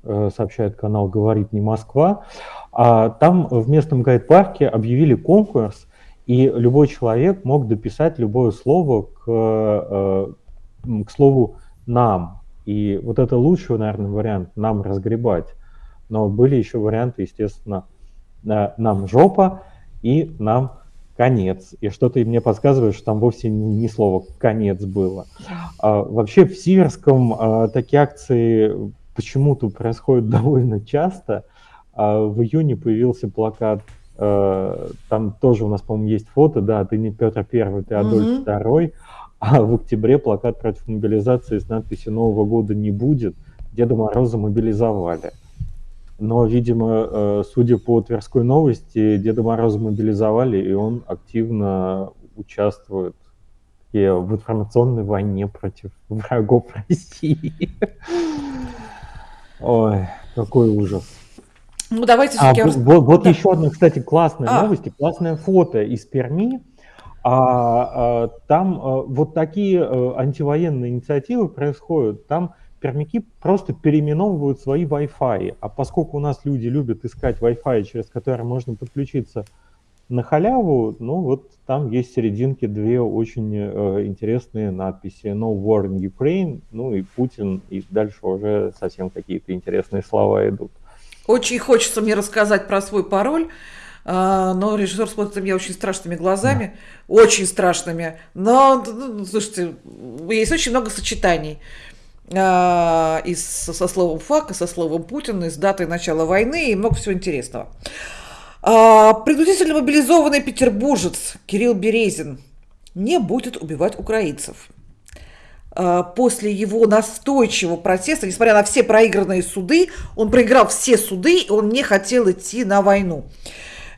э, сообщает канал «Говорит не Москва». А там в местном гайд-парке объявили конкурс, и любой человек мог дописать любое слово к, к слову «нам». И вот это лучший, наверное, вариант «нам разгребать». Но были еще варианты, естественно, э, «нам жопа» и «нам конец. И что-то мне подсказывает, что там вовсе не, слово конец было. А, вообще в Сиверском а, такие акции почему-то происходят (laughs) довольно часто. А, в июне появился плакат э, там тоже у нас, по-моему, есть фото, да, ты не Петр Первый, ты Адольф угу. Второй, а в октябре плакат против мобилизации с надписью «Нового года не будет», Деда Мороза мобилизовали. Но, видимо, э, судя по Тверской новости, Деда Мороза мобилизовали, и он активно участвует в информационной войне против (laughs) врагов России. Ой, какой ужас. Ну, давайте а, вот, вот да. еще одна, кстати, классная а. новость, классное фото из Перми. А, а, там а, вот такие а, антивоенные инициативы происходят. Там пермяки просто переименовывают свои Wi-Fi. А поскольку у нас люди любят искать Wi-Fi, через который можно подключиться на халяву, ну вот там есть серединки две очень э, интересные надписи. No war in Ukraine, ну и Путин, и дальше уже совсем какие-то интересные слова идут. Очень хочется мне рассказать про свой пароль, а, но режиссер смотрит на меня очень страшными глазами, да. очень страшными. Но, ну, слушайте, есть очень много сочетаний и со словом «фак», и со словом «Путин», и с датой начала войны, и много всего интересного. А, принудительно мобилизованный петербуржец Кирилл Березин не будет убивать украинцев. А, после его настойчивого протеста, несмотря на все проигранные суды, он проиграл все суды, и он не хотел идти на войну.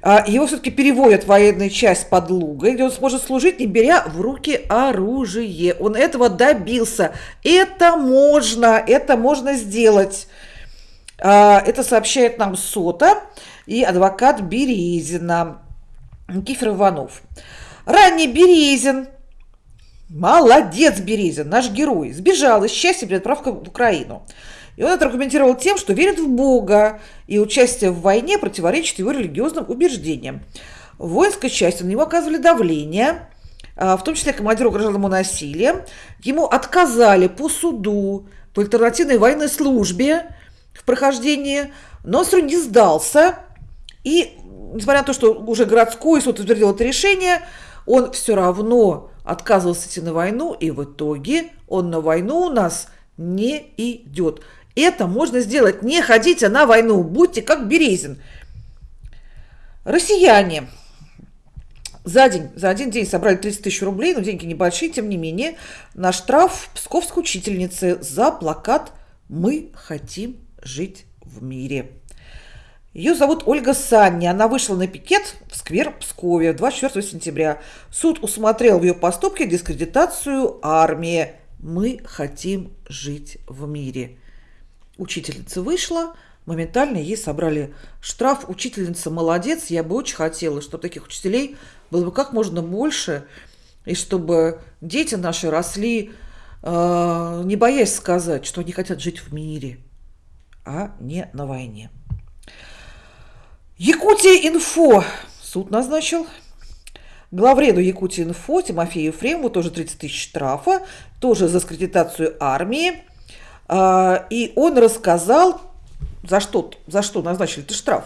А, его все-таки переводят в военную часть под Лугой, где он сможет служить, не беря в руки оружие. Он этого добился. Это можно, это можно сделать. Это сообщает нам СОТа и адвокат Березина Никифор Иванов. Ранний Березин, молодец Березин, наш герой, сбежал из счастья при отправке в Украину. И он это аргументировал тем, что верит в Бога, и участие в войне противоречит его религиозным убеждениям. В воинской части на него оказывали давление, а, в том числе командир угрожал ему насилием. Ему отказали по суду, по альтернативной военной службе в прохождении, но он не сдался, и, несмотря на то, что уже городской суд утвердил это решение, он все равно отказывался идти на войну, и в итоге он на войну у нас не идет. Это можно сделать. Не ходите на войну, будьте как Березин. Россияне за день, за один день собрали 30 тысяч рублей, но деньги небольшие, тем не менее, на штраф псковской учительницы за плакат «Мы хотим жить в мире». Ее зовут Ольга Санни. Она вышла на пикет в сквер Пскове 24 сентября. Суд усмотрел в ее поступке дискредитацию армии. Мы хотим жить в мире. Учительница вышла, моментально ей собрали штраф. Учительница молодец, я бы очень хотела, чтобы таких учителей было бы как можно больше, и чтобы дети наши росли, э, не боясь сказать, что они хотят жить в мире, а не на войне. Якутия Инфо суд назначил. Главреду Якутия Инфо Тимофею Ефремову тоже 30 тысяч штрафа, тоже за скредитацию армии. А, и он рассказал, за что, за что назначили этот штраф,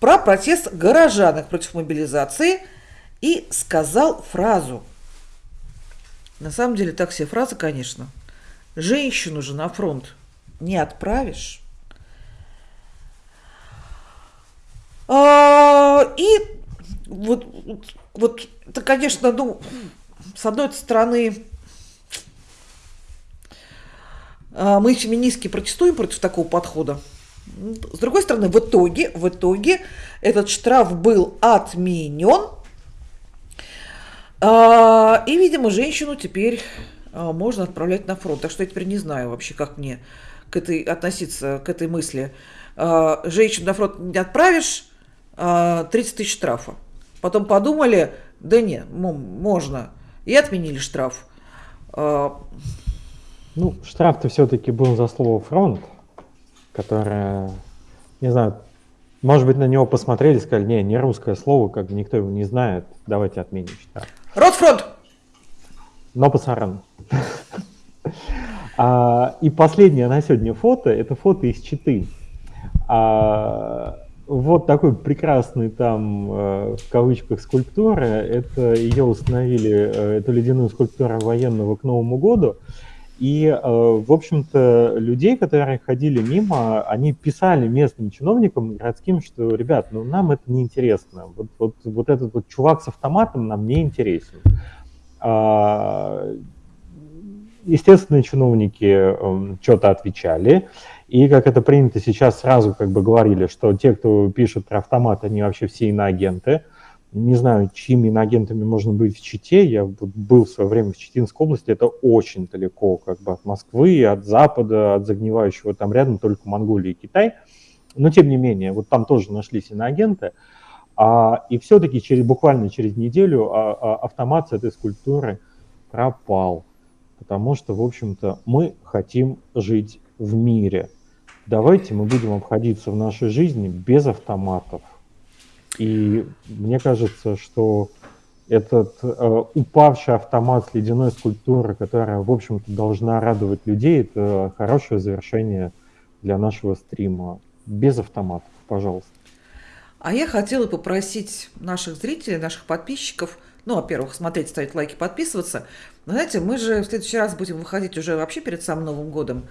про протест горожанок против мобилизации и сказал фразу. На самом деле так все фразы, конечно. Женщину же на фронт не отправишь. А, и вот, вот это, конечно, ну, с одной стороны, а, мы феминистки протестуем против такого подхода. С другой стороны, в итоге, в итоге этот штраф был отменен. А, и, видимо, женщину теперь можно отправлять на фронт. Так что я теперь не знаю вообще, как мне к этой относиться, к этой мысли. Женщину на фронт не отправишь, 30 а, тысяч штрафа. Потом подумали, да не, можно. И отменили штраф. Ну, штраф-то все-таки был за слово фронт, которое, не знаю, может быть, на него посмотрели, сказали, не, не русское слово, как бы никто его не знает, давайте отменим штраф. Ротфронт! Но пасаран. а, и последнее на сегодня фото, это фото из Читы. А, вот такой прекрасный там, э, в кавычках, скульптура. Это ее установили, э, эту ледяную скульптуру военного к Новому году. И, э, в общем-то, людей, которые ходили мимо, они писали местным чиновникам городским, что, ребят, ну нам это не интересно. Вот, вот, вот этот вот чувак с автоматом нам не интересен. А, естественно, чиновники эм, что-то отвечали. И, как это принято сейчас, сразу как бы говорили, что те, кто пишет про автомат, они вообще все иноагенты. Не знаю, чьими иноагентами можно быть в Чите. Я был в свое время в Читинской области. Это очень далеко как бы от Москвы, от Запада, от загнивающего там рядом только Монголия и Китай. Но, тем не менее, вот там тоже нашлись иноагенты. А, и все-таки через, буквально через неделю а, а, автомат с этой скульптуры пропал. Потому что, в общем-то, мы хотим жить в мире. Давайте мы будем обходиться в нашей жизни без автоматов. И мне кажется, что этот э, упавший автомат с ледяной скульптуры, которая, в общем-то, должна радовать людей, это хорошее завершение для нашего стрима. Без автоматов, пожалуйста. А я хотела попросить наших зрителей, наших подписчиков, ну, во-первых, смотреть, ставить лайки, подписываться. Но, знаете, мы же в следующий раз будем выходить уже вообще перед самым Новым годом.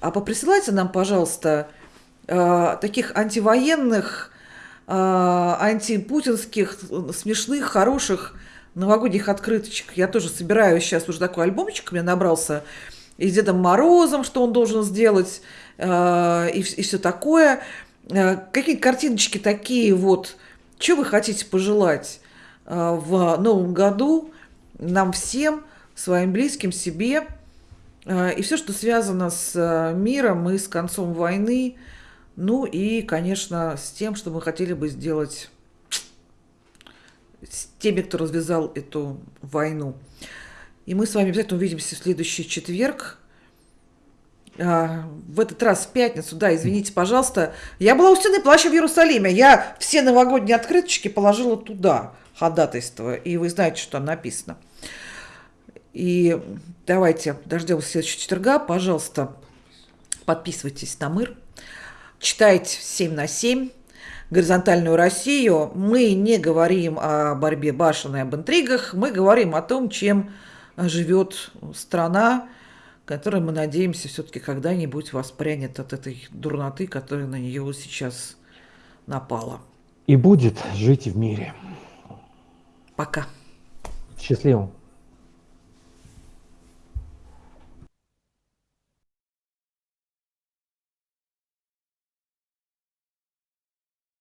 А поприсылайте нам, пожалуйста, э, таких антивоенных, антипутинских, смешных, хороших новогодних открыточек. Я тоже собираю сейчас уже такой альбомчик, у меня набрался и с Дедом Морозом, что он должен сделать, э, и, и все такое. Э, какие-то картиночки такие вот. Что вы хотите пожелать э, в новом году нам всем, своим близким, себе – Э, и все, что связано с э, миром и с концом войны, ну и, конечно, с тем, что мы хотели бы сделать с теми, кто развязал эту войну. И мы с вами обязательно увидимся в следующий четверг. А, в этот раз в пятницу, да, извините, пожалуйста. Я была у стены плаща в Иерусалиме. Я все новогодние открыточки положила туда, ходатайство. И вы знаете, что там написано. И давайте дождемся следующего четверга. Пожалуйста, подписывайтесь на МИР. Читайте 7 на 7 горизонтальную Россию. Мы не говорим о борьбе башен и об интригах. Мы говорим о том, чем живет страна, которая, мы надеемся, все-таки когда-нибудь воспрянет от этой дурноты, которая на нее сейчас напала. И будет жить в мире. Пока. Счастливо.